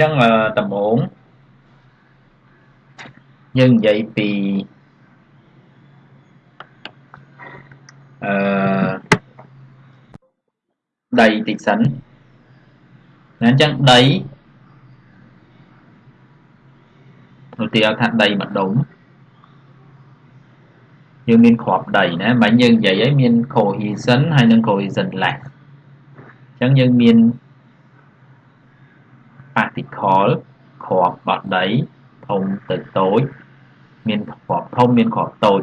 ចឹងដំបូងយើងនិយាយពីអឺដីតិចសិនណាអញ្ចឹងដីឧទាហរណ៍ថាដីម្ដុំយើងមានគ្រាប់ដីណាមិនយើងនិយាយឲ្យមាន cohesion ហើយនិង cohesion less អញ្ចឹងយើងមាន particle គ្រាប់បត់ដីធំទៅតូចមានគ្រាប់ធំមានគ្រាប់តូច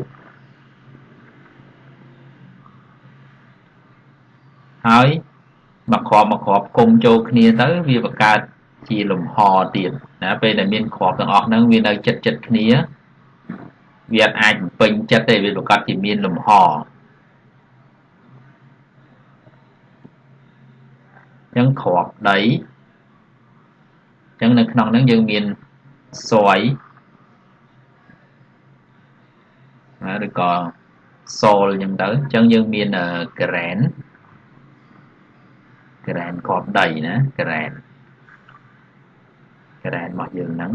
ហើយមកគ្រាប់មកគ្រាប់គុំចូលគ្នាទៅវាបង្កើតជាលំហទៀតណាពេលដែលមានគ្រាប់ទាំងអស់ហ្នឹងវានៅចិត្តចិត្តគ្នាវាអាចបំពេញចិត្តទេវាប្រកាសជាមានលំហអញ្ចឹងគ្រាប់ដី អញ្ចឹងនៅក្នុងហ្នឹងយើងមានសយឬក៏សូលអញ្ចឹងទៅអញ្ចឹងយើងមានក្រែនក្រែនគ្រាប់ដីណាក្រែនក្រែនរបស់យើងហ្នឹង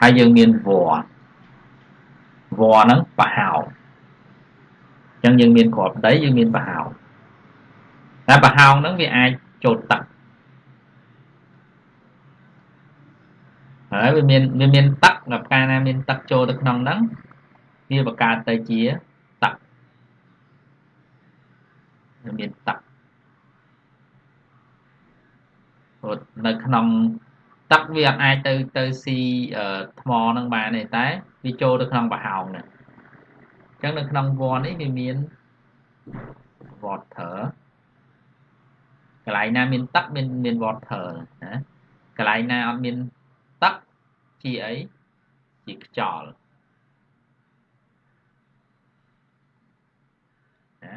ហើយយើងមានវល្លិវល្លិហ្នឹងប្រហោអញ្ចឹងយើងមានគ្រាប់ដីយើងមានប្រហោតែប្រហោងហ្នឹងវាអាចចូលទឹក ហើយវាមានវាមានទឹកដល់កាលណាមានទឹកចូលទៅក្នុងហ្នឹងវាបង្កើតទៅជាទឹកវាមានទឹកព្រោះនៅក្នុងទឹកវាអត់អាចទៅទៅស៊ីថ្មនឹងបានទេតែវាចូលទៅក្នុងប្រហោងនេះអញ្ចឹងនៅក្នុងវ័ននេះវាមាន water កន្លែងណាមានទឹកមានមាន water ណាកន្លែងណាអត់មានទឹក ជាអីជាខ្យល់ណា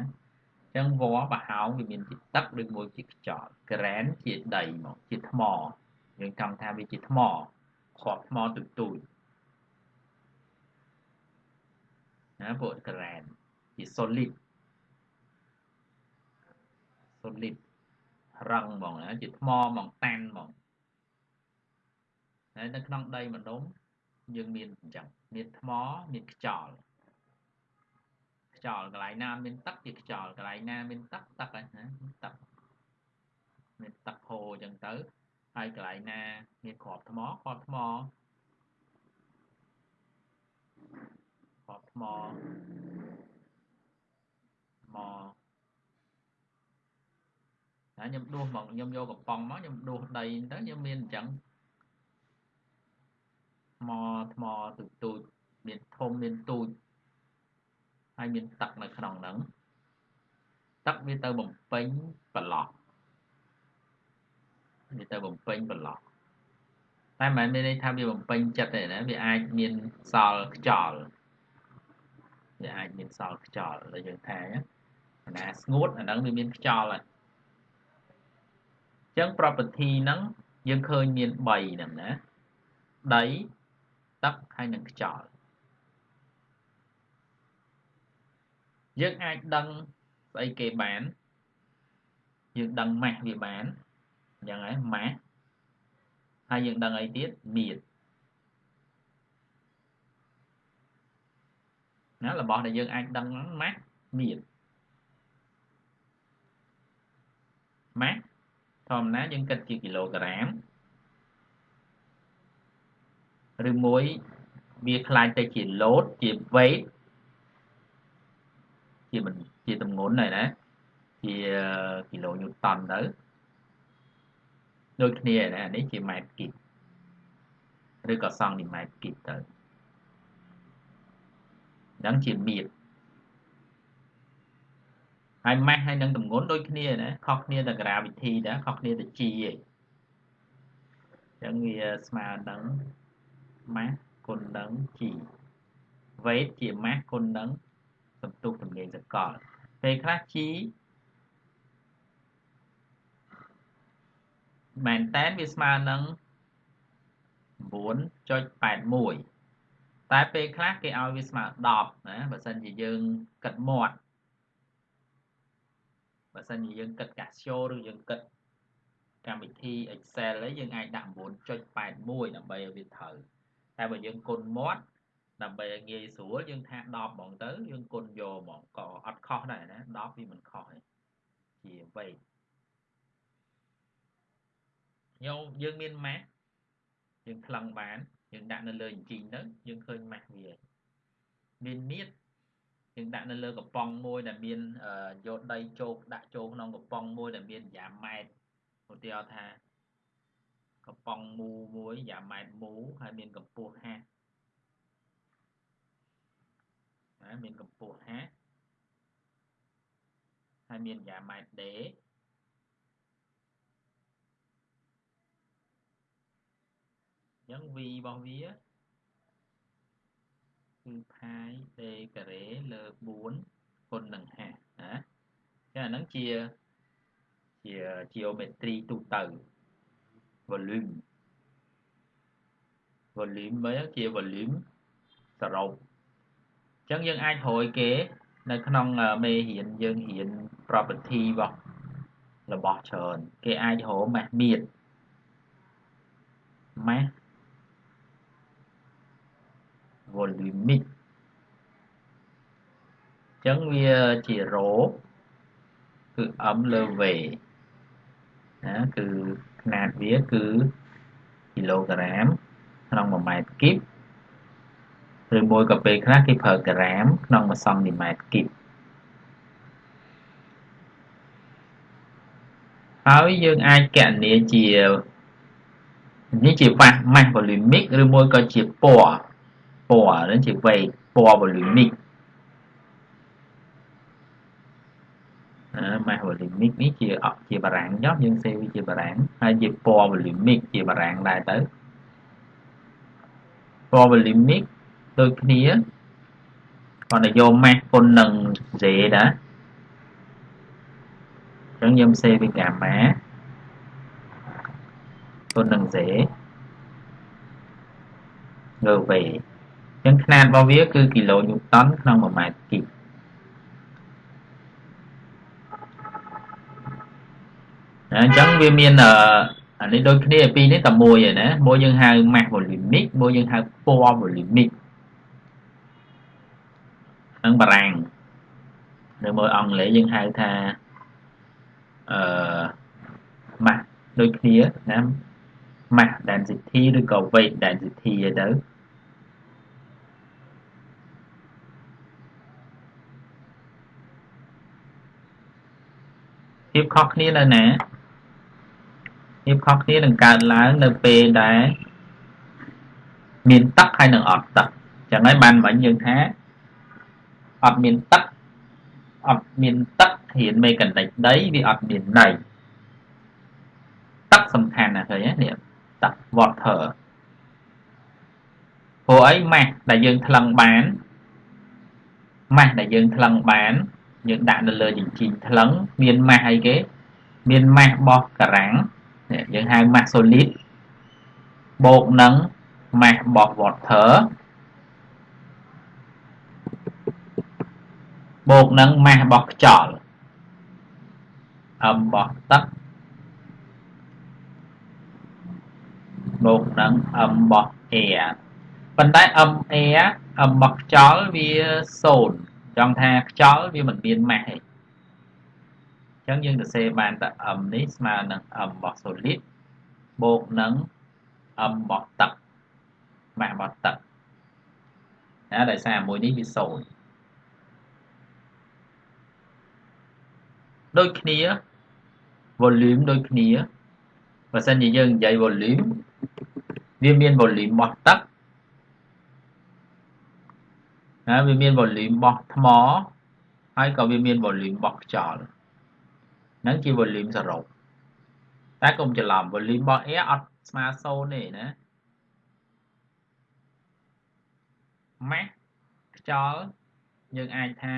ចឹងវល្លិប្រហោងវាមានជាទឹកឬមួយជាខ្យល់ក្រែនជាដីមកជាថ្មយើងចង់ថាវាជាថ្មគ្រាប់ថ្មទូទូចណាពួកក្រែនជា solid solid រឹងហ្មងណាជាថ្មហ្មងតាន់ហ្មង ហើយនៅក្នុងដីម្ដុំយើងមានអញ្ចឹងមានថ្មមានខ្យល់ខ្យល់កន្លែងណាមានទឹកជាខ្យល់កន្លែងណាមានទឹកទឹកហ្នឹងណាទឹកមានទឹកហូរអញ្ចឹងទៅហើយកន្លែងណាមានគ្រាប់ថ្មគ្រាប់ថ្មគ្រាប់ថ្មថ្មហើយខ្ញុំដួសមកខ្ញុំយកកំប៉ុងមកខ្ញុំដួសដីទៅខ្ញុំមានអញ្ចឹង ថ្មថ្មទូចទូចមានធំមានទូចហើយមានទឹកនៅក្នុងហ្នឹងទឹកវាទៅបំពេញប្រឡោះវាទៅបំពេញប្រឡោះតែមិនមែនមានន័យថាវាបំពេញចិត្តទេណាវាអាចមានសល់ខ្យល់វាអាចមានសល់ខ្យល់ដែលយើងថាណាស្ងួតអាហ្នឹងវាមានខ្យល់ហើយអញ្ចឹង property ហ្នឹងយើងឃើញមាន3ហ្នឹងណាដី ទឹកហើយនិងខ្យល់យើងអាចដឹងស្អីគេបានយើងដឹងម៉ាស់វាបានអញ្ចឹងហើយម៉ាស់ហើយយើងដឹងអីទៀតមៀតណារបស់ដែលយើងអាចដឹងម៉ាស់មៀតម៉ាស់ធម្មតាយើងគិតជាគីឡូក្រាម ឬមួយវាខ្លាចទៅជា load ជា weight ជាជាទម្ងន់ហើយណាជាគីឡូញូតនទៅដូចគ្នាណានេះជាម៉ែត្រគីបឬក៏សង់ទីម៉ែត្រគីបទៅហ្នឹងជាមៀតហើយម៉ាស់ហើយនឹងទម្ងន់ដូចគ្នាណាខុសគ្នាតែ gravity ដែរខុសគ្នាតែ g ឯងអញ្ចឹងវាស្មើនឹង mass គុណនឹង g weight ជា mass គុណនឹងសន្ទុះទំនាញសកលពេលខ្លះ g មែនតែនវាស្មើនឹង9.81តែពេលខ្លះគេឲ្យវាស្មើ10ណាបើសិនជាយើងគិតមាត់បើសិនជាយើងគិតកាស្យូឬយើងគិតកម្មវិធី Excel ấy យើងអាចដាក់9.81ដើម្បីឲ្យវាត្រូវ តែបើយើងគុណមាត់ដើម្បីឲ្យងាយស្រួលយើងថា10ហ្មងទៅយើងគុណយកហ្មងក៏អត់ខុសដែរណា10វាមិនខុសទេជាវេយកយើងមានម៉ាស់យើងថ្លឹងបានយើងដាក់នៅលើអញ្ជីងទៅយើងឃើញម៉ាស់វាមានមៀតយើងដាក់នៅលើកំប៉ុងមួយដែលមានយកដីជោគដាក់ចូលក្នុងកំប៉ុងមួយដែលមានយ៉ាម៉ែត្រឧទាហរណ៍ថា កំប៉ុងមូមួយយ៉ាម៉ែត្រមូហើយមានកម្ពស់50ណាមានកម្ពស់50ហើយមានយ៉ាម៉ែត្រដេអញ្ចឹង v របស់វាគឺផាយ d ការ៉េលើ4គុណនឹង50ណាចាអាហ្នឹងជាជា geometry ទូទៅ volume volume វិញជា volume សរុបអញ្ចឹងយើងអាចរយគេ នៅក្នុងមេរៀនយើងរៀន property របស់របស់ច្រើនគេអាចរកម៉ាស់មៀតម៉ាស់ volumic អញ្ចឹងវាជារ៉ូគឺ m លើ v ណាគឺ ຂະຫນາດវាគឺគីឡូក្រាមក្នុង1ម៉ែត្រគីបឬមួយក៏ពេលខ្លះគេប្រើក្រាមក្នុង1សង់ទីម៉ែត្រគីបហើយយើងអាចកណនាជានេះជាម៉ាស់ម៉ាស់ volumic ឬមួយក៏ជាពណ៌ពណ៌នឹងជាវែកពណ៌ volumic ណា mass volumic នេះជាជាបារាំងចុះយើងសេវាជាបារាំងហើយជាពណ៌ volumic ជាបារាំងដែរទៅពណ៌ volumic ដូចគ្នាគាត់ទៅយក mass គុណនឹង z ដែរអញ្ចឹងខ្ញុំសេវាកាម៉ាគុណនឹង z លើ v ចឹងຂະຫນាតរបស់វាគឺគីឡូញូតនក្នុង1ម៉ែត្រគីប អញ្ចឹងវាមានអានេះដូចគ្នាពីរនេះតែមួយឯណាមួយយើងហៅ mass volumic មួយយើងហៅពណ៌ volumic នឹងបារាំងនៅមួយអង់គ្លេសយើងហៅថាអឺ mass ដូចគ្នាណា mass density ឬក៏ weight density ឯទៅភាពខុសគ្នានៅណា ភាពខុសគ្នានឹងកើតឡើងនៅពេលដែលមានទឹកហើយនឹងអត់ទឹកចឹងហើយបានមិញយើងថាអត់មានទឹកអត់មានទឹករៀនមេកានិកដីវាអត់មានន័យទឹកសំខាន់ណាស់ឃើញទេនេះទឹក water ព្រោះអីម៉ាស់ដែលយើងថ្លឹងបានម៉ាស់ដែលយើងថ្លឹងបានយើងដាក់នៅលើជញ្ជីងថ្លឹងមានម៉ាស់អីគេ មានម៉ាស់របស់ការ៉ាំង យើងហៅម៉ាស់ solid បូកនឹងម៉ាស់របស់ water បូកនឹងម៉ាស់របស់ខ្យល់អំរបស់ទឹកបូកនឹងអំរបស់ air ប៉ុន្តែ m air អំរបស់ខ្យល់វា0ចង់ថាខ្យល់វាមិនមានម៉ាស់ទេ អញ្ចឹងយើងសរសេរបានតែ m នេះស្មើនឹង m របស់ solid បូកនឹង m របស់ទឹកម៉ាស់របស់ទឹកណាដោយសារមួយនេះវា0ដូចគ្នា volume ដូចគ្នាបើសិនជាយើងនិយាយ volume វាមាន volume របស់ទឹកណាវាមាន volume របស់ថ្មហើយក៏វាមាន volume របស់ខ្យល់ ហ្នឹងជា volume សរុបតែកុំច្រឡំ volume របស់ air អត់ស្មើ0ទេណា mass ខ្យល់យើងអាចថា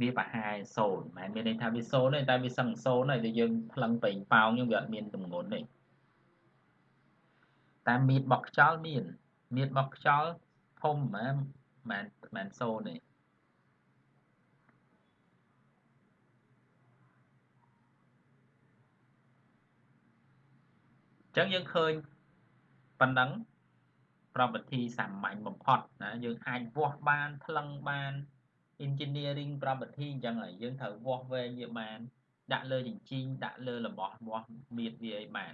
វាប្រហែល0មិនមែនមានន័យថាវា0ទេតែវាសឹង0ហើយតែយើងផ្លឹងពេញប៉ោងយើងវាអត់មានទម្ងន់ទេតែមៀតរបស់ខ្យល់មានមៀតរបស់ខ្យល់ធំហ្មងមិនមិនសូនទេ អញ្ចឹងយើងឃើញប៉ុណ្ណឹង property សាមញ្ញបំផុតណាយើងអាចវាស់បានថ្លឹងបាន engineering property អញ្ចឹងហើយយើងត្រូវវាស់វែងវាបាន ដាក់លើជញ្ជីងដាក់លើរបស់វាស់មៀតវាអីបាន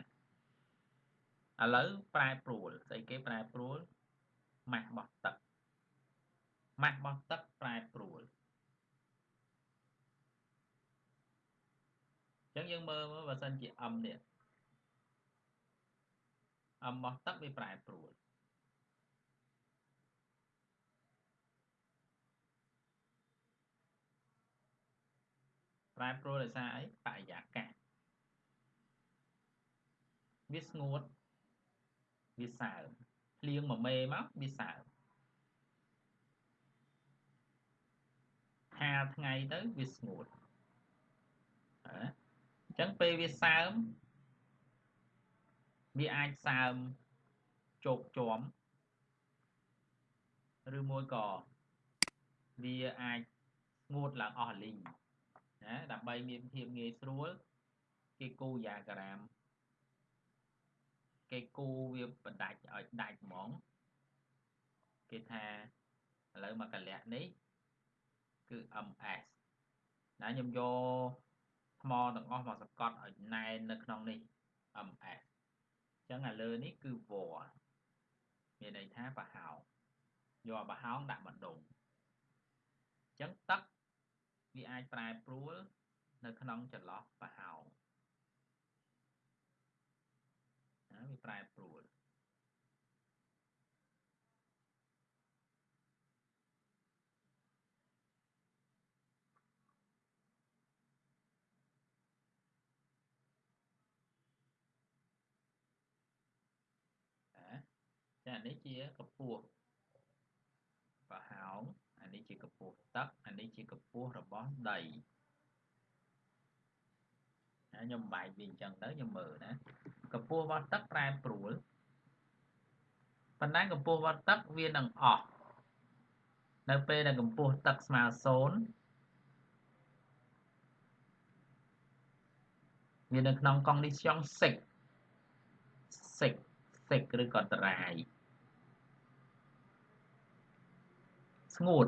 ឥឡូវប្រែប្រួលស្អីគេប្រែប្រួលម៉ាស់របស់ទឹកម៉ាស់របស់ទឹកប្រែប្រួលអញ្ចឹងយើងមើលមើលបើសិនជា m នេះ m របស់ទឹកវាប្រែប្រួលប្រែប្រួលដោយសារអីបរិយាកាសវាស្ងួតវាសើមភ្លៀងមួយមេមកវាសើមហាលថ្ងៃទៅវាស្ងួតអញ្ចឹងពេលវាសើម វាអាចសើមជោគជាំឬមួយក៏វាអាចស្ងួតឡើងអស់លីងណាដើម្បីមានភាពងាយស្រួលគេគូយ៉ាក្រាមគេគូវាបណ្ដាច់ឲ្យដាច់ហ្មងគេថាឥឡូវមកកលៈនេះគឺ MS ណាខ្ញុំយកថ្មទាំងអស់មកសកត់ឲ្យណែននៅក្នុងនេះ MS អញ្ចឹងឥលើនេះគឺវល្លមានន័យថាប្រហោងយកប្រហោងដាក់បណ្ដុំអញ្ចឹងទឹកវាអាចប្រែប្រួលនៅក្នុងចន្លោះប្រហោងណាវាប្រែប្រួល ចានេះជាកម្ពស់ប្រហោងអានេះជាកម្ពស់ទឹកអានេះជាកម្ពស់របស់ដីខ្ញុំបែកវាអញ្ចឹងទៅខ្ញុំមើលណាកម្ពស់របស់ទឹកប្រែប្រួលប៉ុន្តែកម្ពស់របស់ទឹកវានឹងអស់នៅពេលដែលកម្ពស់ទឹកស្មើ0វានៅក្នុង condition 6 6 6ឬក៏តរាយ ស្ងួត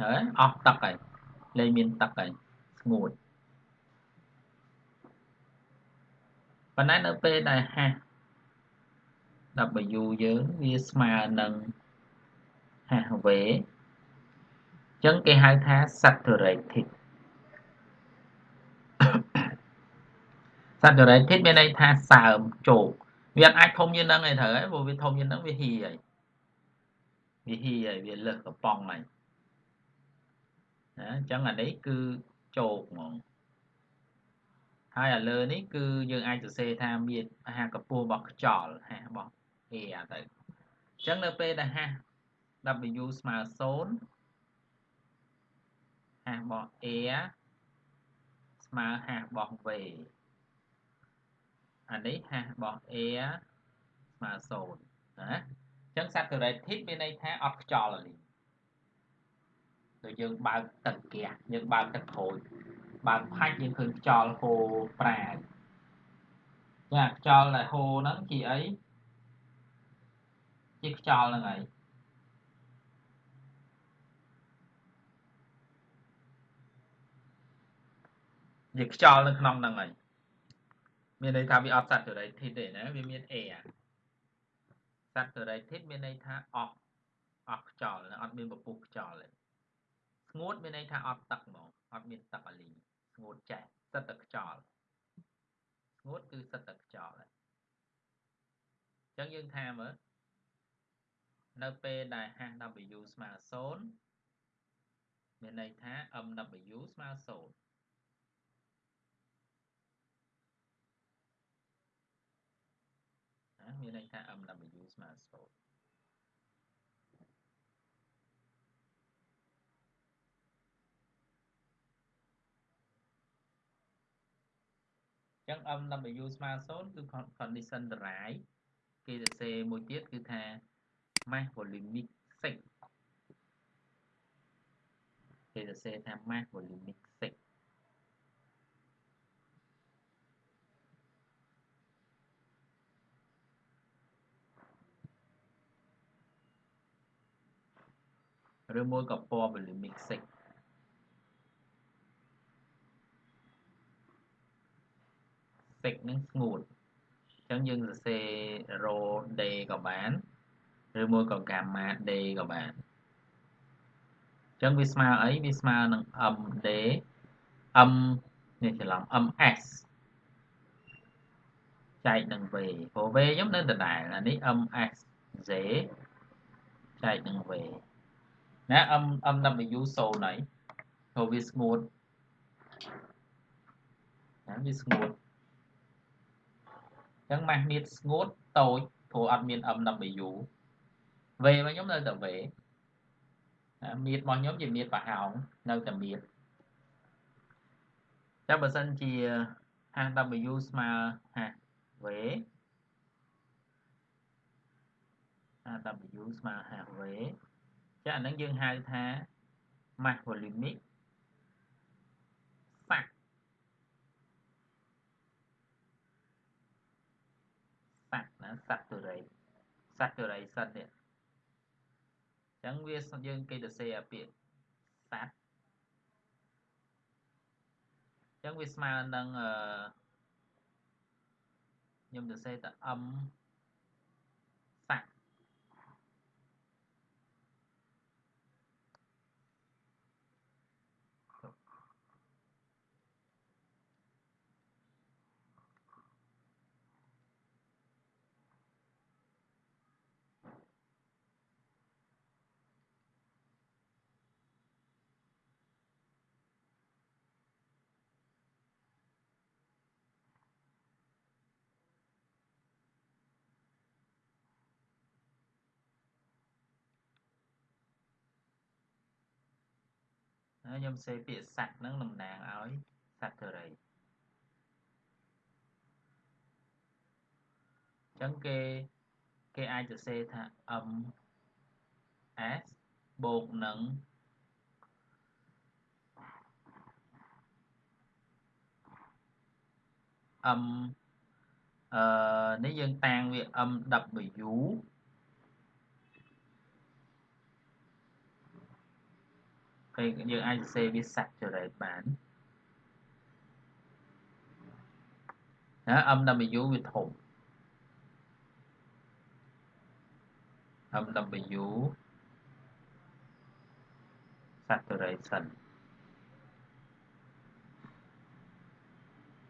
ហើយអស់ទឹកហើយលែងមានទឹកហើយស្ងួតប៉ុន្តែនៅពេលដែលហាស់ W យើងវាស្មើនឹងហាស់ V អញ្ចឹងគេហៅថា saturated saturated មានន័យថាសើមជោគវាអាចធំជាងហ្នឹងឯងត្រូវហើយព្រោះវាធំជាងហ្នឹងវាហ៊ីហើយ វាហ៊ីហើយវាលើសកំប៉ុងហើយណាអញ្ចឹងអានេះគឺជោគហ្មងហើយអាលើនេះគឺយើងអាចសរសេរថាមានអាហារកម្ពស់របស់ខ្យល់ហាស់របស់ air ទៅអញ្ចឹងនៅពេលដែលហាស់ W ស្មើ0ហាស់របស់ air ស្មើហាស់របស់ V អានេះហាស់របស់ air ស្មើ0ណាអញ្ចឹង saturated មានន័យថាអត់ខ្យល់លីដូចយើងបើកទឹកហ្គាសយើងបើកទឹកក្រូចបើកផាច់យើងឃើញខ្យល់ហូរប្រាយចាខ្យល់ដែលហូរហ្នឹងជាអីជាខ្យល់ហ្នឹងហើយជាខ្យល់នៅក្នុងហ្នឹងហើយមានន័យថាវាអត់ saturated ទេណាវាមាន air saturated មានន័យថាអស់អស់ខ្យល់អត់មានពពុះខ្យល់ទេស្ងួតមានន័យថាអត់ទឹកហ្មងអត់មានទឹកអាលីស្ងួតចេះសិតតែខ្យល់ស្ងួតគឺសិតតែខ្យល់ហើយអញ្ចឹងយើងថាមើលនៅពេលដែល HW ស្មើ0មានន័យថា MW ស្មើ0 មានន័យថា MW ស្មើ0ចឹង MW ស្មើ0គឺ condition ដរាយគេសរសេរមួយទៀតគឺថា mass volumic 6គេសរសេរថា mass volumic ឬមួយក៏ពណ៌ volumic 6 6នឹងស្ងួតអញ្ចឹងយើងសរសេរ rho d ក៏បានឬមួយក៏ gamma d ក៏បានអញ្ចឹងវាស្មើអីវាស្មើនឹង md m នេះច្រឡំ ms ចែកនឹង v ព្រោះ v ខ្ញុំនៅដដែលអានេះ ms z ចែកនឹង v ណា m mw 0ហើយព្រោះវាស្ងួតណាវាស្ងួតអញ្ចឹងម៉ាស់មៀតស្ងួតតូចព្រោះអត់មាន mw v របស់ខ្ញុំនៅតែ v មៀតរបស់ខ្ញុំជាមៀតប្រហោងនៅតែមៀតចាំបើសិនជា HW ស្មើ HV HW ស្មើ HV ចាអានឹងយើងហៅថា mass volumic សាក់សាក់ណា saturate saturation នេះអញ្ចឹងវាយើងគេទៅសេអាពាក្យ sat អញ្ចឹងវាស្មើនឹងអឺខ្ញុំទៅសេតែ m ខ្ញុំសេពាក្យសัตว์ហ្នឹងតំណាងឲ្យសត្វទុរីអញ្ចឹងគេគេអាចសរសេរថា m s បូកនឹង m អឺនេះយើងតាំងវា mw ពេលយើងអាចសរសេរវា saturate បានណា MW វាធំ MW saturation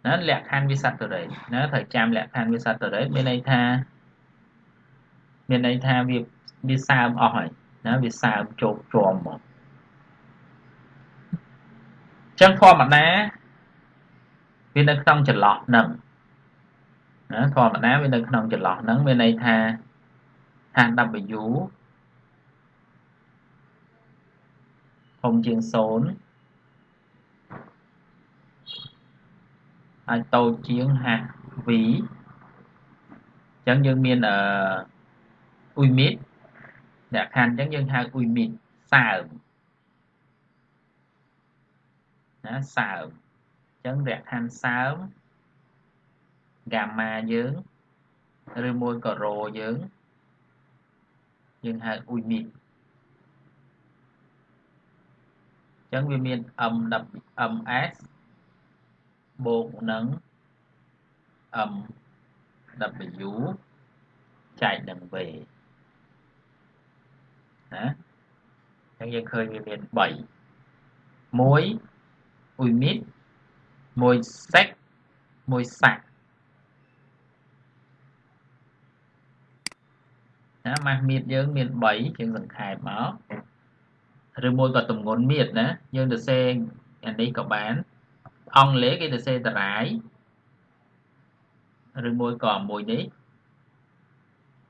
ណាលក្ខខណ្ឌវា saturate ណាត្រូវចាំលក្ខខណ្ឌវា saturate មានន័យថាមានន័យថាវាវាសើមអស់ហើយណាវាសើមជោគជាំមក ចឹងធម្មតាវានៅក្នុងចន្លោះហ្នឹងណាធម្មតាវានៅក្នុងចន្លោះហ្នឹងមានន័យថា HW ធំជាង0ហើយតូចជាង HV អញ្ចឹងយើងមានអឺអ៊ុយមីតលក្ខខណ្ឌអញ្ចឹងយើងហៅអ៊ុយមីតសើម ណាសើមអញ្ចឹងលក្ខខណ្ឌសើមហ្គាម៉ាយើងឬមួយក៏រ៉ូយើងយើងហៅអ៊ុយមីតអញ្ចឹងវាមាន M MS បូកនឹង MW ចែកនឹង V ណាអញ្ចឹងយើងឃើញវាមាន3 1 មួយមីតមួយសេកមួយសាក់ណាម៉ាស់មៀតយើងមាន3ជាងសង្ខេបមកឬមួយក៏តម្ងន់មៀតណាយើងទៅសេអានេះក៏បានអង់គ្លេសគេទៅសេតារាយឬមួយក៏មួយនេះ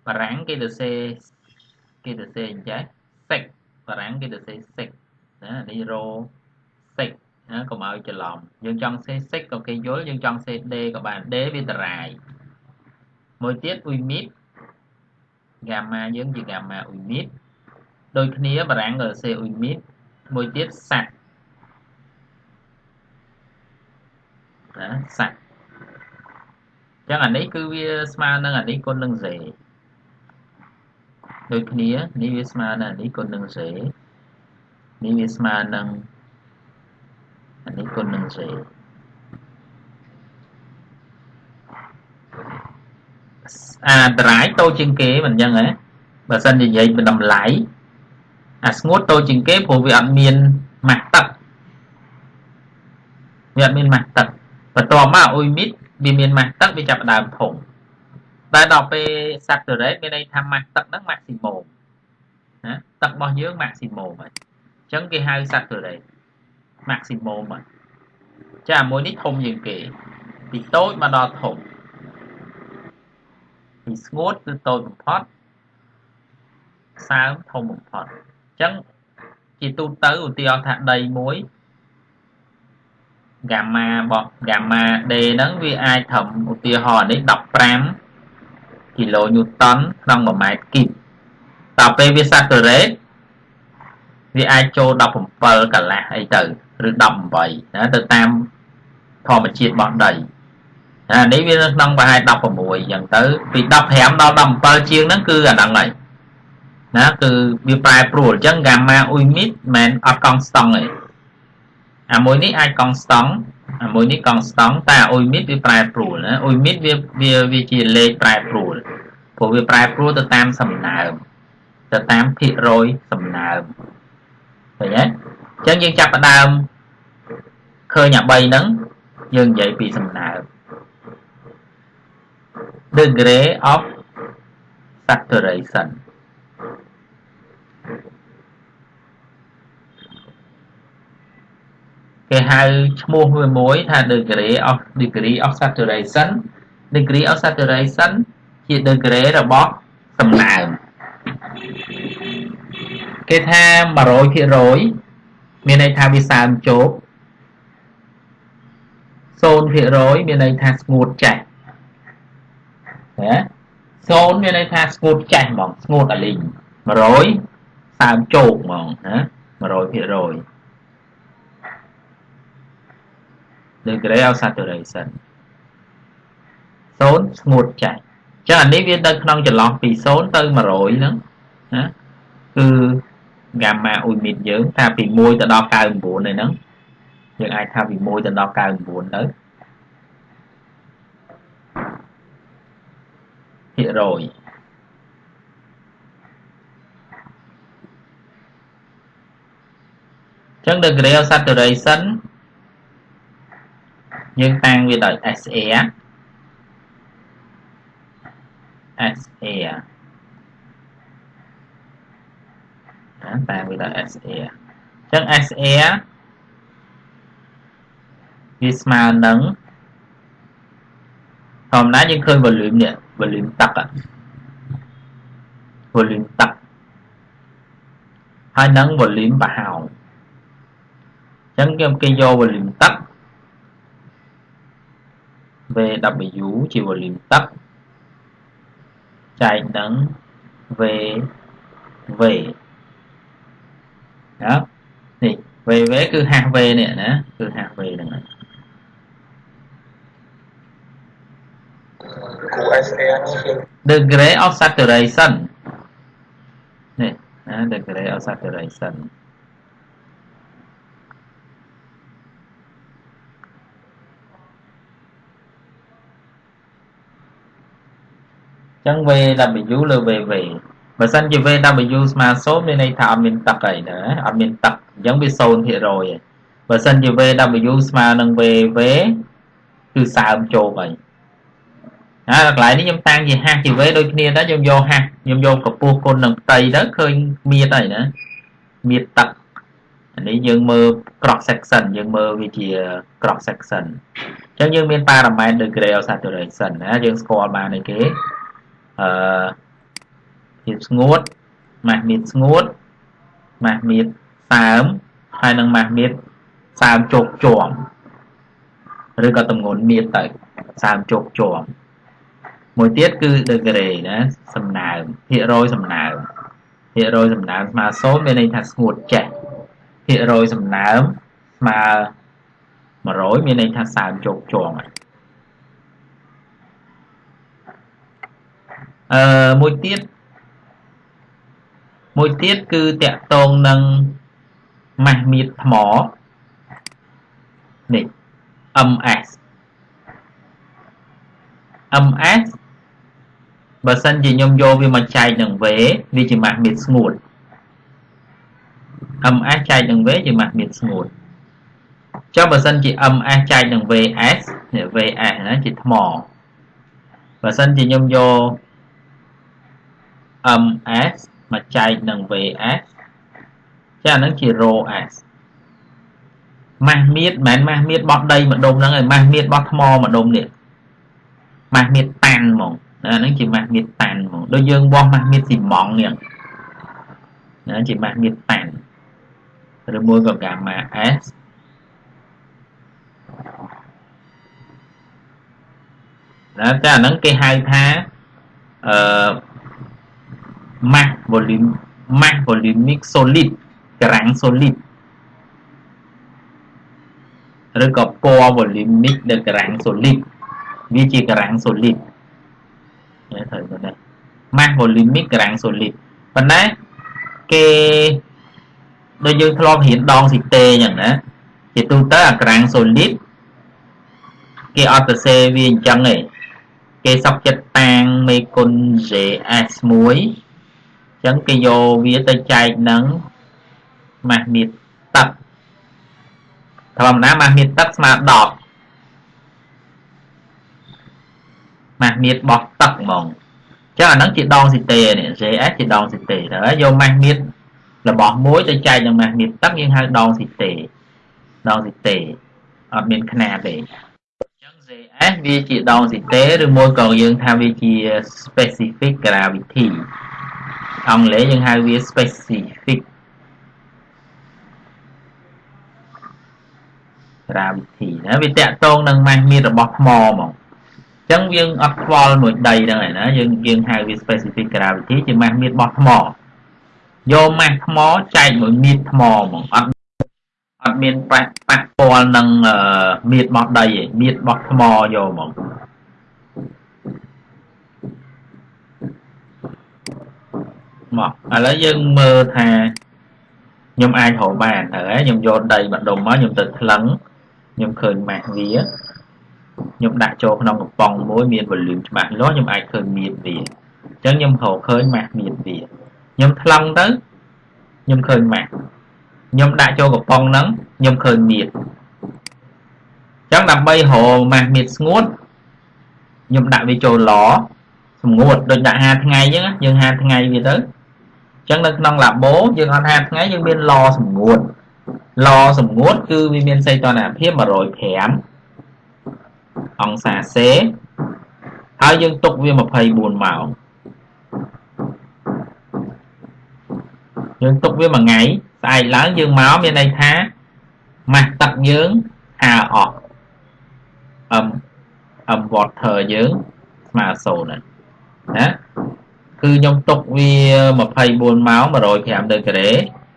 បារាំងគេទៅសេគេទៅសេអញ្ចឹងសេកបារាំងគេទៅសេសេកណានេះរោសេក ណាកុំឲ្យច្រឡំយើងចង់សេសិកក៏គេយល់យើងចង់សេដេក៏បាន ដេវាតារាយមួយទៀតអ៊ុយមីតហ្គាម៉ាយើងជាហ្គាម៉ាអ៊ុយមីតដូចគ្នាបារាំងក៏សេអ៊ុយមីតមួយទៀតសាក់ណាសាក់ចឹងអានេះគឺវាស្មើនឹងអានេះគុណនឹងសេដូចគ្នានេះវាស្មើនឹងអានេះគុណនឹងសេនេះវាស្មើនឹង អានេះគុណនឹង z អាតារាយតូចជាងគេមិនអញ្ចឹងហ៎បើសិននិយាយពីតម្លៃអាស្ងួតតូចជាងគេព្រោះវាអត់មានម៉ាស់ទឹកវាអត់មានម៉ាស់ទឹកបន្ទាប់មកអ៊ុយមីតវាមានម៉ាស់ទឹកវាចាប់ដើមធំតែដល់ពេល saturate មានន័យថាម៉ាស់ទឹកហ្នឹង maximum ណាទឹករបស់យើង maximum ហើយអញ្ចឹងគេហៅ saturate maximum ហើយចាមួយនេះធំជាងគេពីតូចមកដល់ធំពីស្ងួតគឺតូចបំផុតសើមធំបំផុតអញ្ចឹងជាទូទៅឧទាហរណ៍ថាដីមួយហ្គាម៉ារបស់ហ្គាម៉ា D ហ្នឹងវាអាចត្រឹមឧទាហរណ៍នេះ15គីឡូញូតនក្នុង1ម៉ែត្រគីបតទៅពេលវា saturate វាអាចចូល17កន្លះអីទៅឬ18ណាទៅតាមធម្មជាតិរបស់ដីអានេះវានៅក្នុងប្រហែល16អញ្ចឹងទៅពី15ដល់17ជាងហ្នឹងគឺអាហ្នឹងហើយណាគឺវាប្រែប្រួលអញ្ចឹង gamma អ៊ុយមីតមិនអត់កង់ស្តង់ទេអាមួយនេះអាចកង់ស្តង់អាមួយនេះកង់ស្តង់តែអ៊ុយមីតវាប្រែប្រួលណាអ៊ុយមីតវាវាវាជាលេខប្រែប្រួលព្រោះវាប្រែប្រួលទៅតាមសំណើមទៅតាមភាគរយសំណើម ឃើញទេអញ្ចឹងយើងចាប់ផ្ដើមឃើញអា3ហ្នឹងយើងនិយាយពីសំណើម degree of saturation គេហៅឈ្មោះវាមួយថា degree of degree of saturation degree of saturation ជា degree របស់សំណើម គេថា100%មានន័យថាវាសើមជោគ0%មានន័យថាស្ងួតចាស់ណា0មានន័យថាស្ងួតចាស់ហ្មងស្ងួតអាលីង100សើមជោគហ្មងណា100% degree of saturation 0ស្ងួតចាស់ចឹងអានេះវានៅក្នុងចន្លោះពី0ទៅ100ហ្នឹងណាគឺ gamma អ៊ុយមីតយើងថាពី1ទៅដល់99ហ្នឹងយើងអាចថាពី1ទៅដល់99ទៅភាគរយចឹង degree of saturation យើងតាំងវាដោយ SA SA ណាតាំងវាដោយ SA អញ្ចឹង SA វាស្មើនឹងធម្មតាយើងឃើញ volume នេះ volume ទឹក volume ទឹកហើយនឹង volume ប្រហោងអញ្ចឹងគេ យក volume ទឹក VW ជា volume ទឹកចែកនឹង VV ណានេះ VV គឺ HV នេះណាគឺ HV ហ្នឹងហើយគ្រូ SA ហ្នឹងគឺ degree of saturation នេះណា degree of saturation ចឹង VW លើ VV បើសិនជា VW ស្មើ0មានន័យថាអត់មានទឹកអីណាអត់មានទឹកអញ្ចឹងវា0%ឯងបើសិនជា VW ស្មើនឹង VV គឺសើមជោគហើយហើយកន្លែងនេះខ្ញុំតាំងជាហាស់ជា V ដូចគ្នាដែរខ្ញុំយកហាស់ខ្ញុំយកកម្ពស់គុណនឹងផ្ទៃទៅឃើញមៀតហើយណាមៀតទឹកអានេះយើងមើល cross section យើងមើលវាជា cross section អញ្ចឹងយើងមាន parameter degree of saturation ណាយើងស្គាល់បានឯគេអឺ ភាពស្ងួតម៉ាស់មៀតស្ងួតម៉ាស់មៀតសើមហើយនឹងម៉ាស់មៀតសើមជោគជាំឬក៏តម្ងន់មៀតទៅសើមជោគជាំមួយទៀតគឺ degree ណាសំណើមភាគរយសំណើមភាគរយសំណើមស្មើ0មានន័យថាស្ងួតចេះភាគរយសំណើមស្មើ100មានន័យថាសើមជោគជាំហើយអឺមួយទៀត មួយទៀតគឺតកតងនឹងម៉ាស់មៀតថ្មនេះ ms ms បើសិនជាខ្ញុំយកវាមកចែកនឹង v វាជាម៉ាស់មៀតស្ងួត ms ចែកនឹង v ជាម៉ាស់មៀតស្ងួតចុះបើសិនជា ms ចែកនឹង vs នេះ vs ណាជាថ្មបើសិនជាខ្ញុំយក ms មកចែកនឹង vs ចាហ្នឹងជា rho s ម៉ាស់មៀតមិនមែនម៉ាស់មៀតបោះដីម្ដុំហ្នឹងឯងម៉ាស់មៀតបោះថ្មម្ដុំនេះម៉ាស់មៀតតាន់ហ្មងអាហ្នឹងជាម៉ាស់មៀតតាន់ហ្មងដូចយើងវាស់ម៉ាស់មៀតស៊ីម៉ងនេះណាជាម៉ាស់មៀតតាន់ឬមួយក៏កាម៉ា S ណាតែអាហ្នឹងគេហៅថាអឺ mass volume mass volumic solid ក្រាំង solid ឬក៏ពណ៌ volumic នៅក្រាំង solid វាជាក្រាំង solid នេះត្រូវទៅនេះ mass volumic ក្រាំង solid ប៉ុន្តែគេដូចយើងធ្លាប់រៀនដងស៊ីតេអញ្ចឹងណាជាទូទៅអាក្រាំង solid គេអត់ទៅសេវាអញ្ចឹងទេគេសក់ចិត្តតាងមេគុណ JS1 អញ្ចឹងគេយកវាទៅចែកនឹងម៉ាស់មៀតទឹកធម្មតាម៉ាស់មៀតទឹកស្មើ10ម៉ាស់មៀតបោះទឹកហ្មងចឹងអាហ្នឹងជាដងស៊ីតេនេះ JS ជាដងស៊ីតេទៅហើយយកម៉ាស់មៀតរបស់មួយទៅចែកនឹងម៉ាស់មៀតទឹកយើងហៅដងស៊ីតេដងស៊ីតេអត់មានຂ្នាតទេចឹង JS វាជាដងស៊ីតេឬមួយក៏យើងថាវាជា specific gravity អង់គ្លេសយើងហៅវា specific gravity ណាវាតកតងនឹងម៉ាស់មៀតរបស់ថ្មហ្មងចឹងយើងអត់ខ្វល់មួយដីហ្នឹងឯណាយើងយើងហៅវា specific gravity ជាម៉ាស់មៀតរបស់ថ្មយកម៉ាស់ថ្មចែកមួយមៀតថ្មហ្មងអត់អត់មានប៉ះប៉ះពាល់នឹងមៀតរបស់ដីឯងមៀតរបស់ថ្មយកហ្មង មកឥឡូវយើងមើលថាខ្ញុំអាចរកបានហើយខ្ញុំយកដីម្ដុំមកខ្ញុំទៅថ្លឹងខ្ញុំឃើញម៉ាស់វាខ្ញុំដាក់ចូលក្នុងកំប៉ុងមួយមាន volume ច្បាស់លាស់ខ្ញុំអាចឃើញមៀតវាអញ្ចឹងខ្ញុំរកឃើញម៉ាស់មៀតវាខ្ញុំថ្លឹងទៅខ្ញុំឃើញម៉ាស់ខ្ញុំដាក់ចូលកំប៉ុងហ្នឹងខ្ញុំឃើញមៀតអញ្ចឹងដើម្បីរកម៉ាស់មៀតស្ងួតខ្ញុំដាក់វាចូលឡសម្ងួតដូចដាក់5ថ្ងៃអញ្ចឹងយើង5ថ្ងៃវាទៅអញ្ចឹងនៅក្នុងឡាបូយើងអត់5ថ្ងៃយើងមានឡសម្ងួតឡសម្ងួតគឺវាមានសីតុណ្ហភាព105អង្សាសេហើយយើងទុកវា24ម៉ោងយើងទុកវាមួយថ្ងៃស្អែកឡើងយើងមកមានន័យថាម៉ាស់ទឹកយើងហាអស់អឹមអឹម water យើងស្មើ0ណា គឺខ្ញុំទុកវា24ម៉ោង105ដឺក្រេ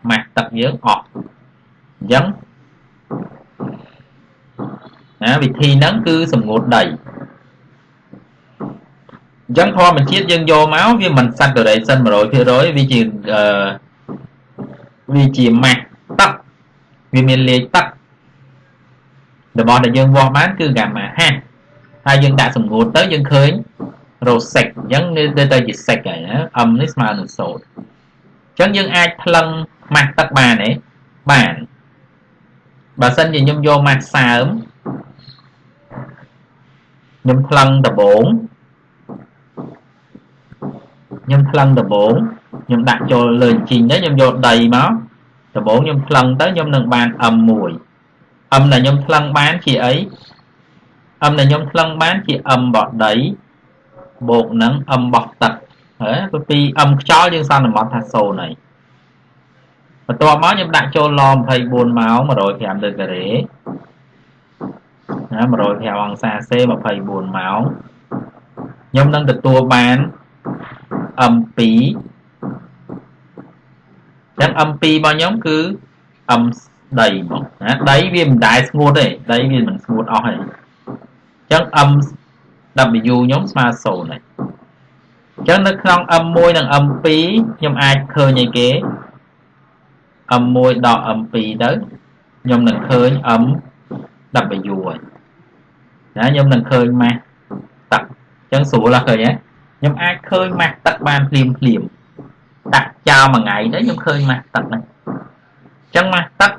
ម៉ាស់ទឹកយើងអស់អញ្ចឹងណាវិធីហ្នឹងគឺសម្ងួតដីអញ្ចឹងធម្មជាតិយើងយកមកវាមិន saturation 100%វាជាអឺវាជាម៉ាស់ទឹកវាមានលាយទឹករបស់ដែលយើងវាស់បានគឺហ្គាម៉ាហាហើយយើងដាក់សម្ងួតទៅយើងឃើញ រ៉ូសេកអញ្ចឹងទៅទៅជាសេកហើយណាអឹមនេះស្មើនឹងសូត្រអញ្ចឹងយើងអាចថ្លឹងម៉ាស់ទឹកបានទេបានបើសិនជាខ្ញុំយកម៉ាស់សើមខ្ញុំថ្លឹងដបងខ្ញុំថ្លឹងដបងខ្ញុំដាក់ចូលលើអញ្ជីងទៅខ្ញុំយកដីមកដបងខ្ញុំថ្លឹងទៅខ្ញុំនឹងបាន M1 M ដែលខ្ញុំថ្លឹងបានជាអី M ដែលខ្ញុំថ្លឹងបានជា M បោះដី បូកនឹង M បោះទឹកហើយពី M ខ្យល់យើងសន្មត់ថា0ហើយបន្ទាប់មកខ្ញុំដាក់ចូលឡ24ម៉ោង105ដឺការ៉េណា105អង្សាសេ24ម៉ោងខ្ញុំនឹងទទួលបាន M2 ចឹង M2 របស់ខ្ញុំគឺ M ដីមកណាដីវាមិនដែលស្ងួតទេដីវាមិនស្ងួតអស់ទេចឹង M W ខ្ញុំស្មើ0ហើយចឹងនៅក្នុង M1 និង M2 ខ្ញុំអាចឃើញអីគេ m1 ដល់ m2 ទៅខ្ញុំនឹងឃើញ m w ហើយណាខ្ញុំនឹងឃើញម៉ាស់ទឹកអញ្ចឹងស្រួលណាស់ឃើញទេខ្ញុំអាចឃើញម៉ាស់ទឹកបានភ្លាមភ្លាមដាក់ចោលមួយថ្ងៃទៅខ្ញុំឃើញម៉ាស់ទឹកហ្នឹងអញ្ចឹងម៉ាស់ទឹក